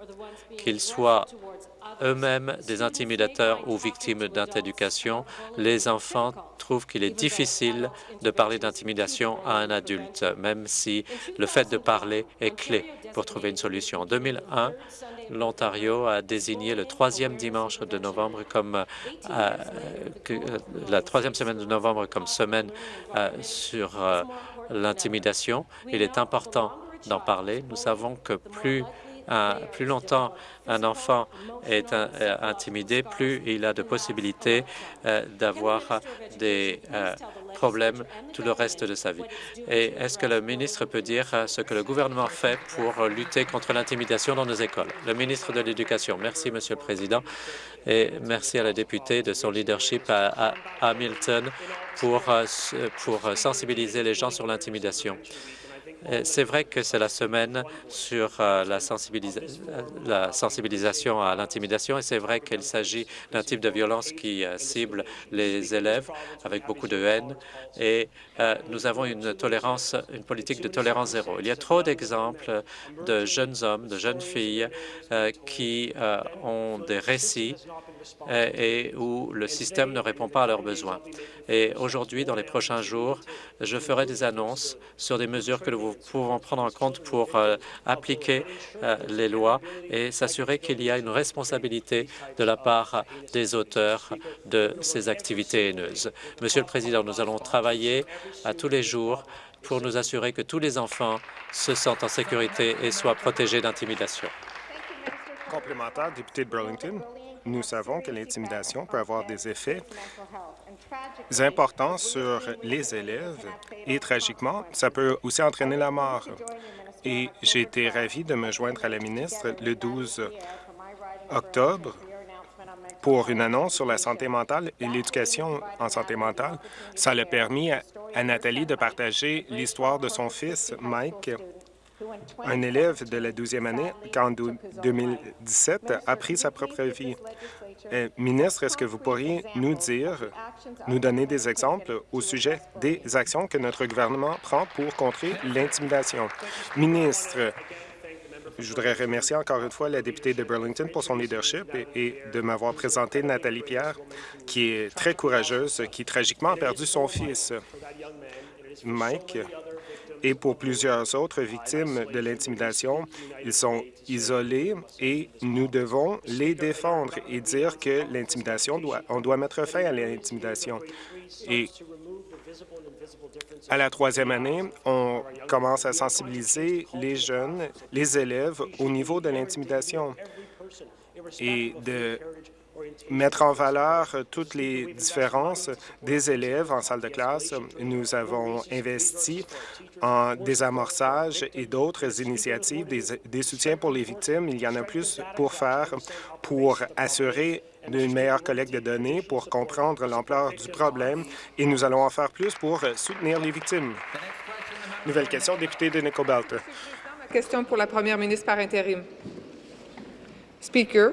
qu'ils soient eux-mêmes des intimidateurs ou victimes d'intimidation, les enfants trouvent qu'il est difficile de parler d'intimidation à un adulte, même si le fait de parler est clé pour trouver une solution. En 2001, l'Ontario a désigné le troisième dimanche de novembre comme euh, euh, la troisième semaine de novembre comme semaine euh, sur l'intimidation. Il est important d'en parler. Nous savons que plus plus longtemps un enfant est euh, intimidé, plus il a de possibilités euh, d'avoir des euh, problèmes tout le reste de sa vie. Et est-ce que le ministre peut dire ce que le gouvernement fait pour lutter contre l'intimidation dans nos écoles? Le ministre de l'Éducation. Merci, Monsieur le Président, et merci à la députée de son leadership à, Hamilton pour, pour sensibiliser les gens sur l'intimidation. Euh, c'est vrai que c'est la semaine sur euh, la, sensibilisation à l'intimidation et c'est vrai qu'il s'agit d'un type de violence qui euh, cible les élèves avec beaucoup de haine et nous avons une tolérance, une politique de tolérance zéro. Il y a trop d'exemples de jeunes hommes, de jeunes filles qui ont des récits et où le système ne répond pas à leurs besoins. Et aujourd'hui, dans les prochains jours, je ferai des annonces sur des mesures que nous pouvons prendre en compte pour euh, appliquer euh, les lois et s'assurer qu'il y a une responsabilité de la part des auteurs de ces activités haineuses. Monsieur le Président, nous allons travailler à tous les jours pour nous assurer que tous les enfants se sentent en sécurité et soient protégés d'intimidation. Complémentaire, député de Burlington, nous savons que l'intimidation peut avoir des effets importants sur les élèves et, tragiquement, ça peut aussi entraîner la mort. Et j'ai été ravi de me joindre à la ministre le 12 octobre pour une annonce sur la santé mentale et l'éducation en santé mentale. Ça a permis à, Nathalie de partager l'histoire de son fils, Mike, un élève de la 12e année en 2017, a pris sa propre vie. Euh, ministre, est-ce que vous pourriez nous dire, nous donner des exemples au sujet des actions que notre gouvernement prend pour contrer l'intimidation? Ministre, je voudrais remercier encore une fois la députée de Burlington pour son leadership et, de m'avoir présenté Nathalie Pierre, qui est très courageuse, qui tragiquement a perdu son fils. Mike et pour plusieurs autres victimes de l'intimidation. Ils sont isolés et nous devons les défendre et dire que l'intimidation, doit, on doit mettre fin à l'intimidation. Et à la troisième année, on commence à sensibiliser les jeunes, les élèves au niveau de l'intimidation et de mettre en valeur toutes les différences des élèves en salle de classe. Nous avons investi en désamorçage et d'autres initiatives, des, soutiens pour les victimes. Il y en a plus pour faire pour assurer une meilleure collecte de données, pour comprendre l'ampleur du problème, et nous allons en faire plus pour soutenir les victimes. Nouvelle question, député de Nicobelt. Question pour la première ministre par intérim. Speaker.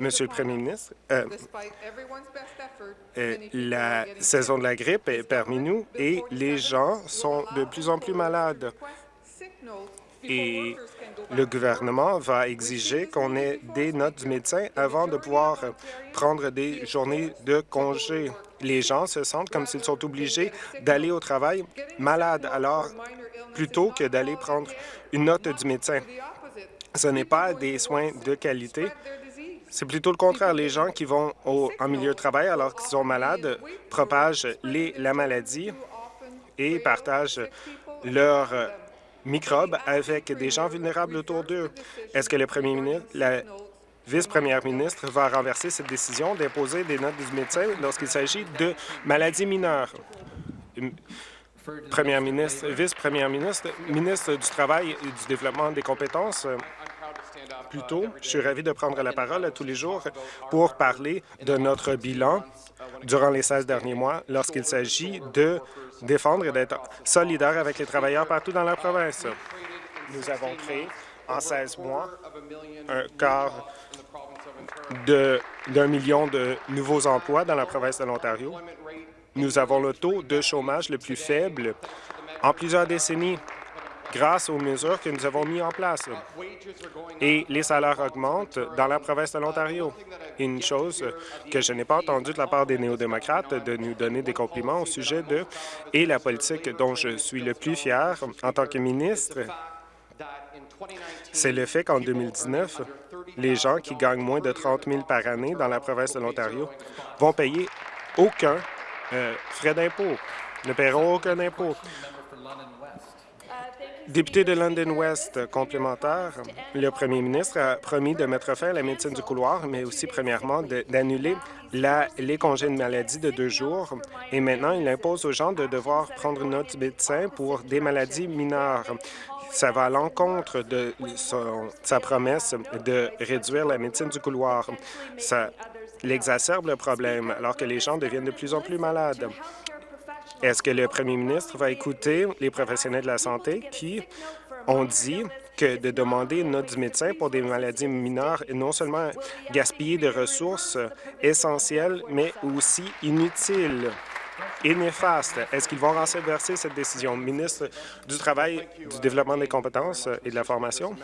Monsieur le Premier ministre, euh, euh, la saison de la grippe est parmi nous et les gens sont de plus en plus malades. Et le gouvernement va exiger qu'on ait des notes du médecin avant de pouvoir prendre des journées de congé. Les gens se sentent comme s'ils sont obligés d'aller au travail malades, alors plutôt que d'aller prendre une note du médecin. Ce n'est pas des soins de qualité. C'est plutôt le contraire. Les gens qui vont au, en milieu de travail alors qu'ils sont malades propagent les, la maladie et partagent leurs microbes avec des gens vulnérables autour d'eux. Est-ce que le premier ministre, la vice-première ministre va renverser cette décision d'imposer des notes du médecin lorsqu'il s'agit de maladies mineures? Ministre, vice-première ministre, ministre du Travail et du Développement des compétences, plus tôt, je suis ravi de prendre la parole à tous les jours pour parler de notre bilan durant les 16 derniers mois lorsqu'il s'agit de défendre et d'être solidaire avec les travailleurs partout dans la province. Nous avons créé en 16 mois un quart d'un million de nouveaux emplois dans la province de l'Ontario. Nous avons le taux de chômage le plus faible en plusieurs décennies grâce aux mesures que nous avons mises en place. Et les salaires augmentent dans la province de l'Ontario. Une chose que je n'ai pas entendue de la part des néo-démocrates de nous donner des compliments au sujet de et la politique dont je suis le plus fier en tant que ministre, c'est le fait qu'en 2019, les gens qui gagnent moins de 30 000 par année dans la province de l'Ontario vont payer aucun euh, frais d'impôt, ne paieront aucun impôt. Député de London West complémentaire, le premier ministre a promis de mettre fin à la médecine du couloir, mais aussi, premièrement, d'annuler les congés de maladie de deux jours. Et maintenant, il impose aux gens de devoir prendre une note médecin pour des maladies mineures. Ça va à l'encontre de sa promesse de réduire la médecine du couloir. Ça l'exacerbe le problème, alors que les gens deviennent de plus en plus malades. Est-ce que le premier ministre va écouter les professionnels de la santé qui ont dit que de demander une note du médecin pour des maladies mineures est non seulement gaspiller de ressources essentielles, mais aussi inutiles et néfastes. Est-ce qu'ils vont renverser cette décision? Ministre du Travail, du Développement des compétences et de la formation,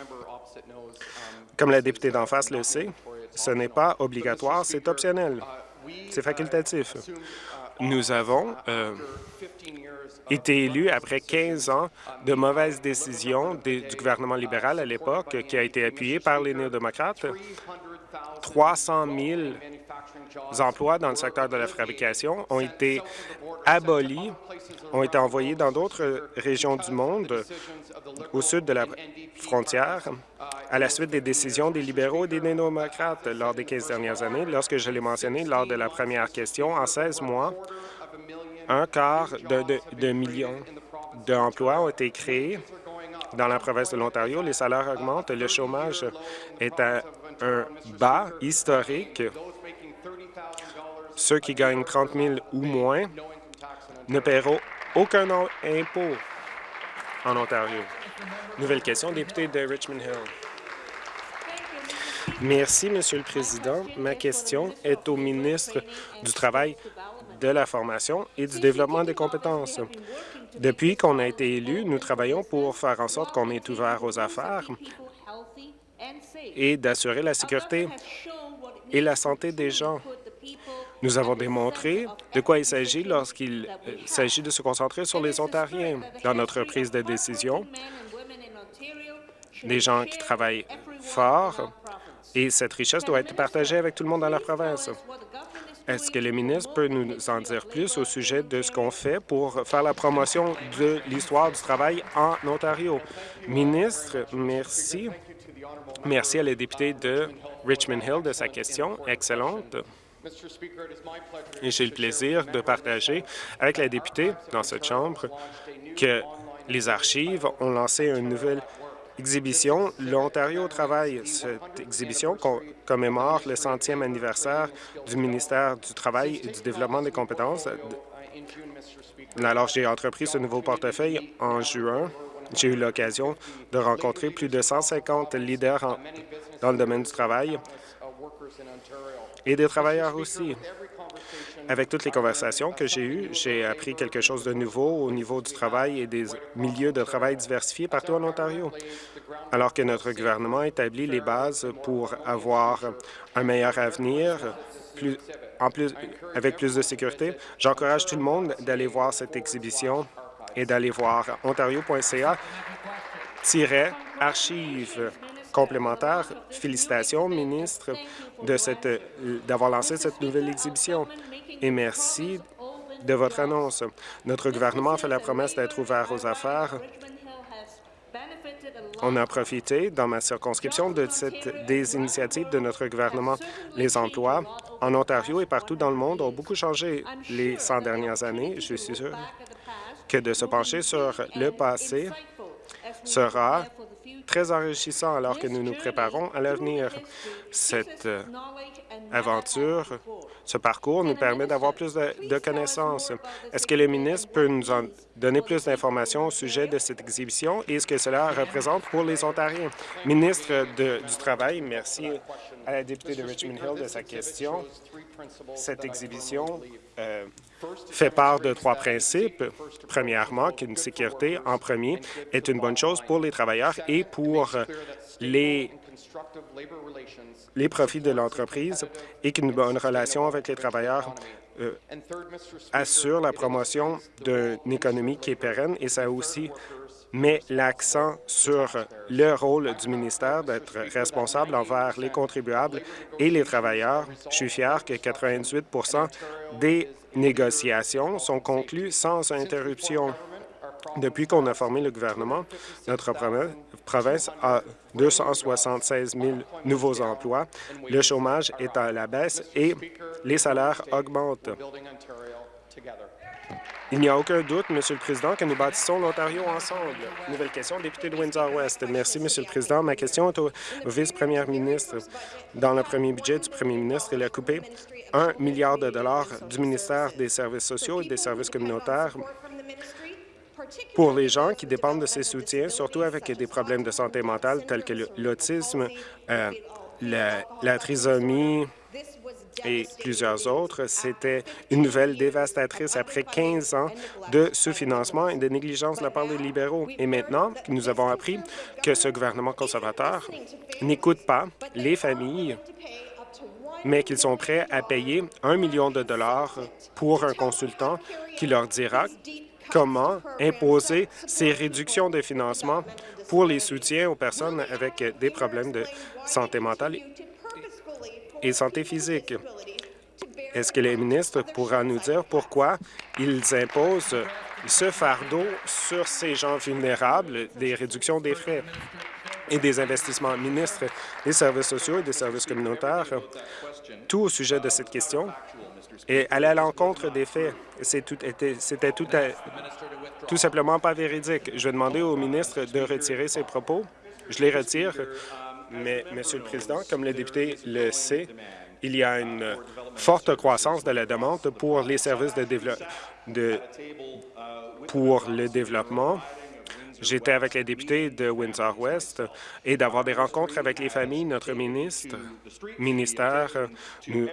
comme la députée d'en face le sait, ce n'est pas obligatoire, c'est optionnel. C'est facultatif. Nous avons euh, été élus après 15 ans de mauvaises décisions du gouvernement libéral à l'époque, qui a été appuyé par les néo-démocrates. 300 000 emplois dans le secteur de la fabrication ont été abolis, ont été envoyés dans d'autres régions du monde au sud de la frontière à la suite des décisions des libéraux et des démocrates lors des 15 dernières années. Lorsque je l'ai mentionné lors de la première question, en 16 mois, un quart de, de, de million d'emplois ont été créés dans la province de l'Ontario. Les salaires augmentent, le chômage est à un bas historique. Ceux qui gagnent 30 000 ou moins ne paieront aucun impôt en Ontario. Nouvelle question, député de Richmond Hill. Merci, Monsieur le Président. Ma question est au ministre du Travail, de la formation et du développement des compétences. Depuis qu'on a été élu, nous travaillons pour faire en sorte qu'on est ouvert aux affaires et d'assurer la sécurité et la santé des gens. Nous avons démontré de quoi il s'agit lorsqu'il euh, s'agit de se concentrer sur les Ontariens. Dans notre prise de décision, des gens qui travaillent fort et cette richesse doit être partagée avec tout le monde dans la province. Est-ce que le ministre peut nous en dire plus au sujet de ce qu'on fait pour faire la promotion de l'histoire du travail en Ontario? Ministre, merci. Merci à la députée de Richmond Hill de sa question excellente. Et j'ai le plaisir de partager avec la députée dans cette Chambre que les archives ont lancé une nouvelle exhibition L'Ontario travaille. Cette exhibition commémore le centième anniversaire du ministère du Travail et du Développement des compétences. Alors, j'ai entrepris ce nouveau portefeuille en juin. J'ai eu l'occasion de rencontrer plus de 150 leaders dans le domaine du travail et des travailleurs aussi. Avec toutes les conversations que j'ai eues, j'ai appris quelque chose de nouveau au niveau du travail et des milieux de travail diversifiés partout en Ontario. Alors que notre gouvernement établit les bases pour avoir un meilleur avenir, en plus, avec plus de sécurité, j'encourage tout le monde d'aller voir cette exhibition et d'aller voir ontario.ca archives complémentaires. Félicitations, ministre, d'avoir lancé cette nouvelle exhibition et merci de votre annonce. Notre gouvernement fait la promesse d'être ouvert aux affaires. On a profité, dans ma circonscription, de cette, des initiatives de notre gouvernement. Les emplois en Ontario et partout dans le monde ont beaucoup changé les 100 dernières années. Je suis sûr que de se pencher sur le passé sera très enrichissant alors que nous nous préparons à l'avenir. Cette euh, aventure, ce parcours nous permet d'avoir plus de, connaissances. Est-ce que le ministre peut nous en donner plus d'informations au sujet de cette exhibition et ce que cela représente pour les Ontariens? Ministre du Travail, merci à la députée de Richmond Hill de sa question. Cette exhibition euh, fait part de trois principes. Premièrement, qu'une sécurité en premier est une bonne chose pour les travailleurs et pour les, les profits de l'entreprise et qu'une bonne relation avec les travailleurs euh, assure la promotion d'une économie qui est pérenne et ça aussi met l'accent sur le rôle du ministère d'être responsable envers les contribuables et les travailleurs. Je suis fier que 98% des négociations sont conclues sans interruption. Depuis qu'on a formé le gouvernement, notre province a 276 000 nouveaux emplois, le chômage est à la baisse et les salaires augmentent. Il n'y a aucun doute, Monsieur le Président, que nous bâtissons l'Ontario ensemble. Nouvelle question, député de Windsor-West. Merci, Monsieur le Président. Ma question est au vice-premier ministre. Dans le premier budget du premier ministre, il a coupé un milliard de dollars du ministère des Services sociaux et des services communautaires pour les gens qui dépendent de ces soutiens, surtout avec des problèmes de santé mentale tels que l'autisme, euh, la trisomie, et plusieurs autres. C'était une nouvelle dévastatrice après 15 ans de sous-financement et de négligence de la part des libéraux. Et maintenant, nous avons appris que ce gouvernement conservateur n'écoute pas les familles mais qu'ils sont prêts à payer un million de dollars pour un consultant qui leur dira comment imposer ces réductions de financement pour les soutiens aux personnes avec des problèmes de santé mentale et santé physique. Est-ce que les ministres pourra nous dire pourquoi ils imposent ce fardeau sur ces gens vulnérables, des réductions des frais et des investissements? Ministre des services sociaux et des services communautaires, tout au sujet de cette question et aller à l'encontre des faits. C'était tout, tout simplement pas véridique. Je vais demander au ministre de retirer ses propos. Je les retire, mais, Monsieur le Président, comme le député le sait, il y a une forte croissance de la demande pour les services de, de pour le développement J'étais avec les députés de Windsor-West et d'avoir des rencontres avec les familles. Notre ministre, ministère nous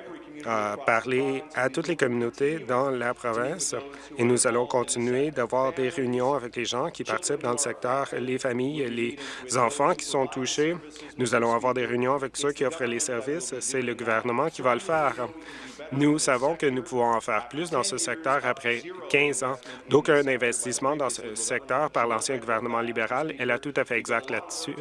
a parlé à toutes les communautés dans la province et nous allons continuer d'avoir des réunions avec les gens qui participent dans le secteur, les familles, les enfants qui sont touchés. Nous allons avoir des réunions avec ceux qui offrent les services. C'est le gouvernement qui va le faire. Nous savons que nous pouvons en faire plus dans ce secteur après 15 ans d'aucun investissement dans ce secteur par l'ancien gouvernement libéral. Elle a tout à fait exact là-dessus.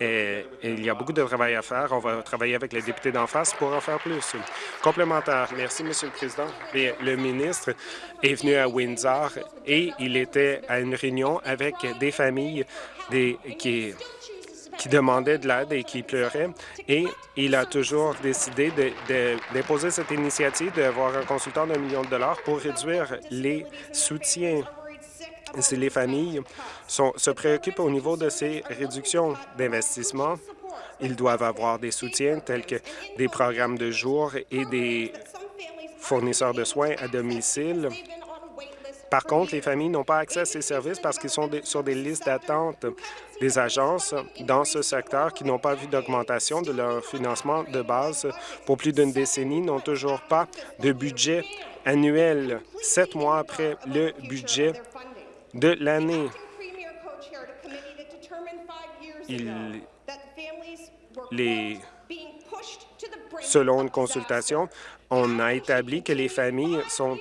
Et, il y a beaucoup de travail à faire. On va travailler avec les députés d'en face pour en faire plus. Complémentaire. Merci, Monsieur le Président. le ministre est venu à Windsor et il était à une réunion avec des familles qui qui demandait de l'aide et qui pleurait. Et il a toujours décidé de, déposer cette initiative d'avoir un consultant d'un million de dollars pour réduire les soutiens. Si les familles se préoccupent au niveau de ces réductions d'investissement, ils doivent avoir des soutiens tels que des programmes de jour et des fournisseurs de soins à domicile par contre, les familles n'ont pas accès à ces services parce qu'ils sont sur des listes d'attente des agences dans ce secteur qui n'ont pas vu d'augmentation de leur financement de base pour plus d'une décennie, n'ont toujours pas de budget annuel, sept mois après le budget de l'année. selon une consultation, on a établi que les familles sont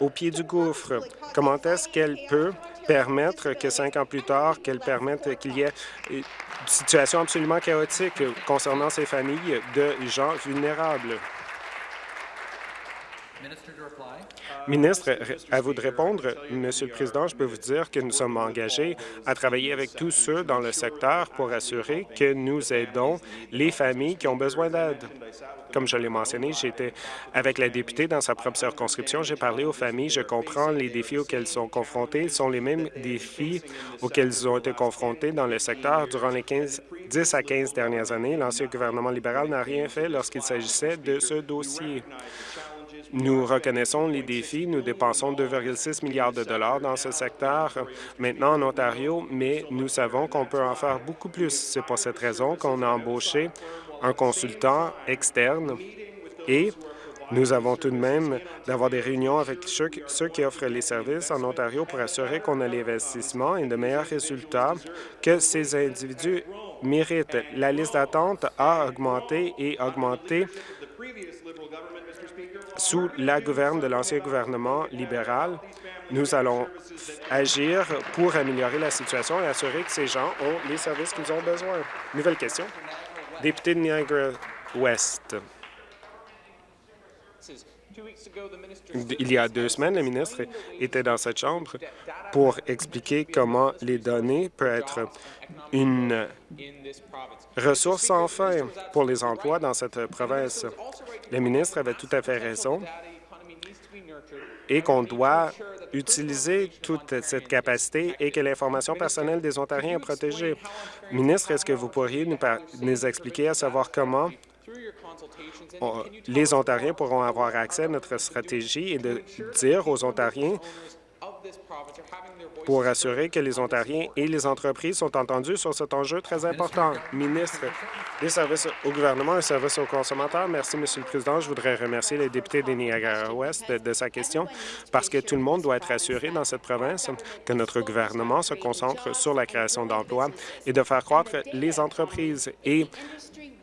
au pied du gouffre. Comment est-ce qu'elle peut permettre que cinq ans plus tard, qu'elle permette qu'il y ait une situation absolument chaotique concernant ces familles de gens vulnérables? Ministre, à vous de répondre. Monsieur le Président, je peux vous dire que nous sommes engagés à travailler avec tous ceux dans le secteur pour assurer que nous aidons les familles qui ont besoin d'aide. Comme je l'ai mentionné, j'étais avec la députée dans sa propre circonscription. J'ai parlé aux familles. Je comprends les défis auxquels elles sont confrontées. Ce sont les mêmes défis auxquels ils ont été confrontés dans le secteur durant les 15, 10 à 15 dernières années. L'ancien gouvernement libéral n'a rien fait lorsqu'il s'agissait de ce dossier. Nous reconnaissons les défis. Nous dépensons 2,6 milliards de dollars dans ce secteur maintenant en Ontario, mais nous savons qu'on peut en faire beaucoup plus. C'est pour cette raison qu'on a embauché un consultant externe et nous avons tout de même d'avoir des réunions avec ceux, qui offrent les services en Ontario pour assurer qu'on a l'investissement et de meilleurs résultats que ces individus méritent. La liste d'attente a augmenté et augmenté sous la gouverne de l'ancien gouvernement libéral. Nous allons agir pour améliorer la situation et assurer que ces gens ont les services qu'ils ont besoin. Nouvelle question. Député de Niagara-Ouest. Il y a deux semaines, le ministre était dans cette chambre pour expliquer comment les données peuvent être une ressource sans fin pour les emplois dans cette province. Le ministre avait tout à fait raison et qu'on doit utiliser toute cette capacité et que l'information personnelle des Ontariens est protégée. Ministre, est-ce que vous pourriez nous, nous expliquer à savoir comment les Ontariens pourront avoir accès à notre stratégie et de dire aux Ontariens pour assurer que les Ontariens et les entreprises sont entendus sur cet enjeu très important. Ministre des services au gouvernement et services aux consommateurs, merci, Monsieur le Président. Je voudrais remercier les députés des Niagara-Ouest de, de sa question parce que tout le monde doit être assuré dans cette province que notre gouvernement se concentre sur la création d'emplois et de faire croître les entreprises. Et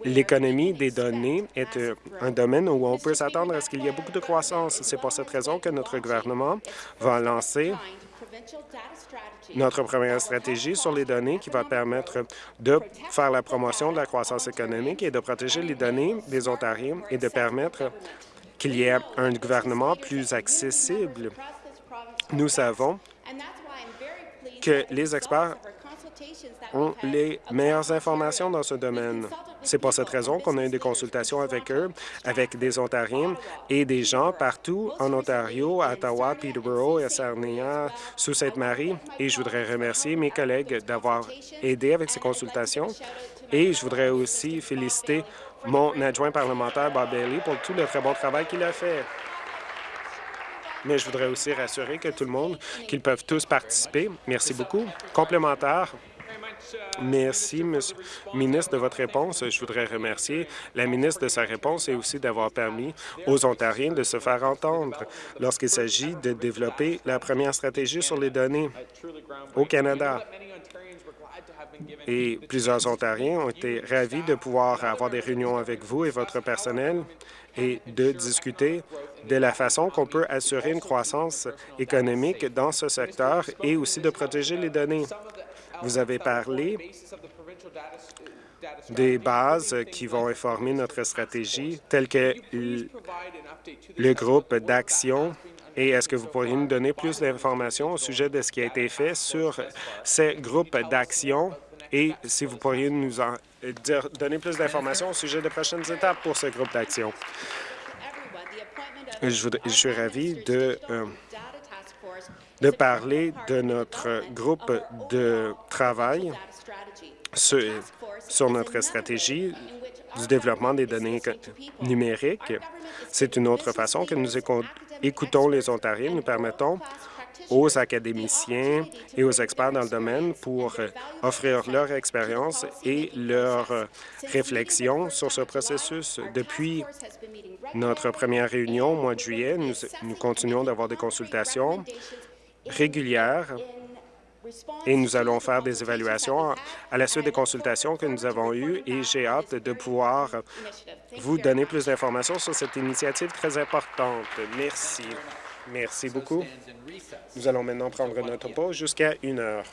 L'économie des données est euh, un domaine où on peut s'attendre à ce qu'il y ait beaucoup de croissance. C'est pour cette raison que notre gouvernement va lancer notre première stratégie sur les données qui va permettre de faire la promotion de la croissance économique et de protéger les données des Ontariens et de permettre qu'il y ait un gouvernement plus accessible. Nous savons que les experts ont les meilleures informations dans ce domaine. C'est pour cette raison qu'on a eu des consultations avec eux, avec des Ontariens et des gens partout en Ontario, à Ottawa, Peterborough, à Sarnia, sous Sainte-Marie. Et je voudrais remercier mes collègues d'avoir aidé avec ces consultations. Et je voudrais aussi féliciter mon adjoint parlementaire, Bob Bailey, pour tout le très bon travail qu'il a fait. Mais je voudrais aussi rassurer que tout le monde, qu'ils peuvent tous participer. Merci beaucoup. Complémentaire. Merci, Monsieur le ministre, de votre réponse. Je voudrais remercier la ministre de sa réponse et aussi d'avoir permis aux Ontariens de se faire entendre lorsqu'il s'agit de développer la première stratégie sur les données au Canada. Et plusieurs Ontariens ont été ravis de pouvoir avoir des réunions avec vous et votre personnel et de discuter de la façon qu'on peut assurer une croissance économique dans ce secteur et aussi de protéger les données. Vous avez parlé des bases qui vont informer notre stratégie, telles que le groupe d'action. Et est-ce que vous pourriez nous donner plus d'informations au sujet de ce qui a été fait sur ces groupes d'action? Et si vous pourriez nous en dire, donner plus d'informations au sujet des prochaines étapes pour ce groupe d'action? Je, suis ravi de euh, de parler de notre groupe de travail sur, sur notre stratégie du développement des données numériques. C'est une autre façon que nous écoutons les Ontariens. Nous permettons aux académiciens et aux experts dans le domaine pour offrir leur expérience et leur réflexion sur ce processus. Depuis notre première réunion au mois de juillet, nous, nous continuons d'avoir des consultations régulière et nous allons faire des évaluations à la suite des consultations que nous avons eues et j'ai hâte de pouvoir vous donner plus d'informations sur cette initiative très importante. Merci. Merci beaucoup. Nous allons maintenant prendre notre pause jusqu'à une heure.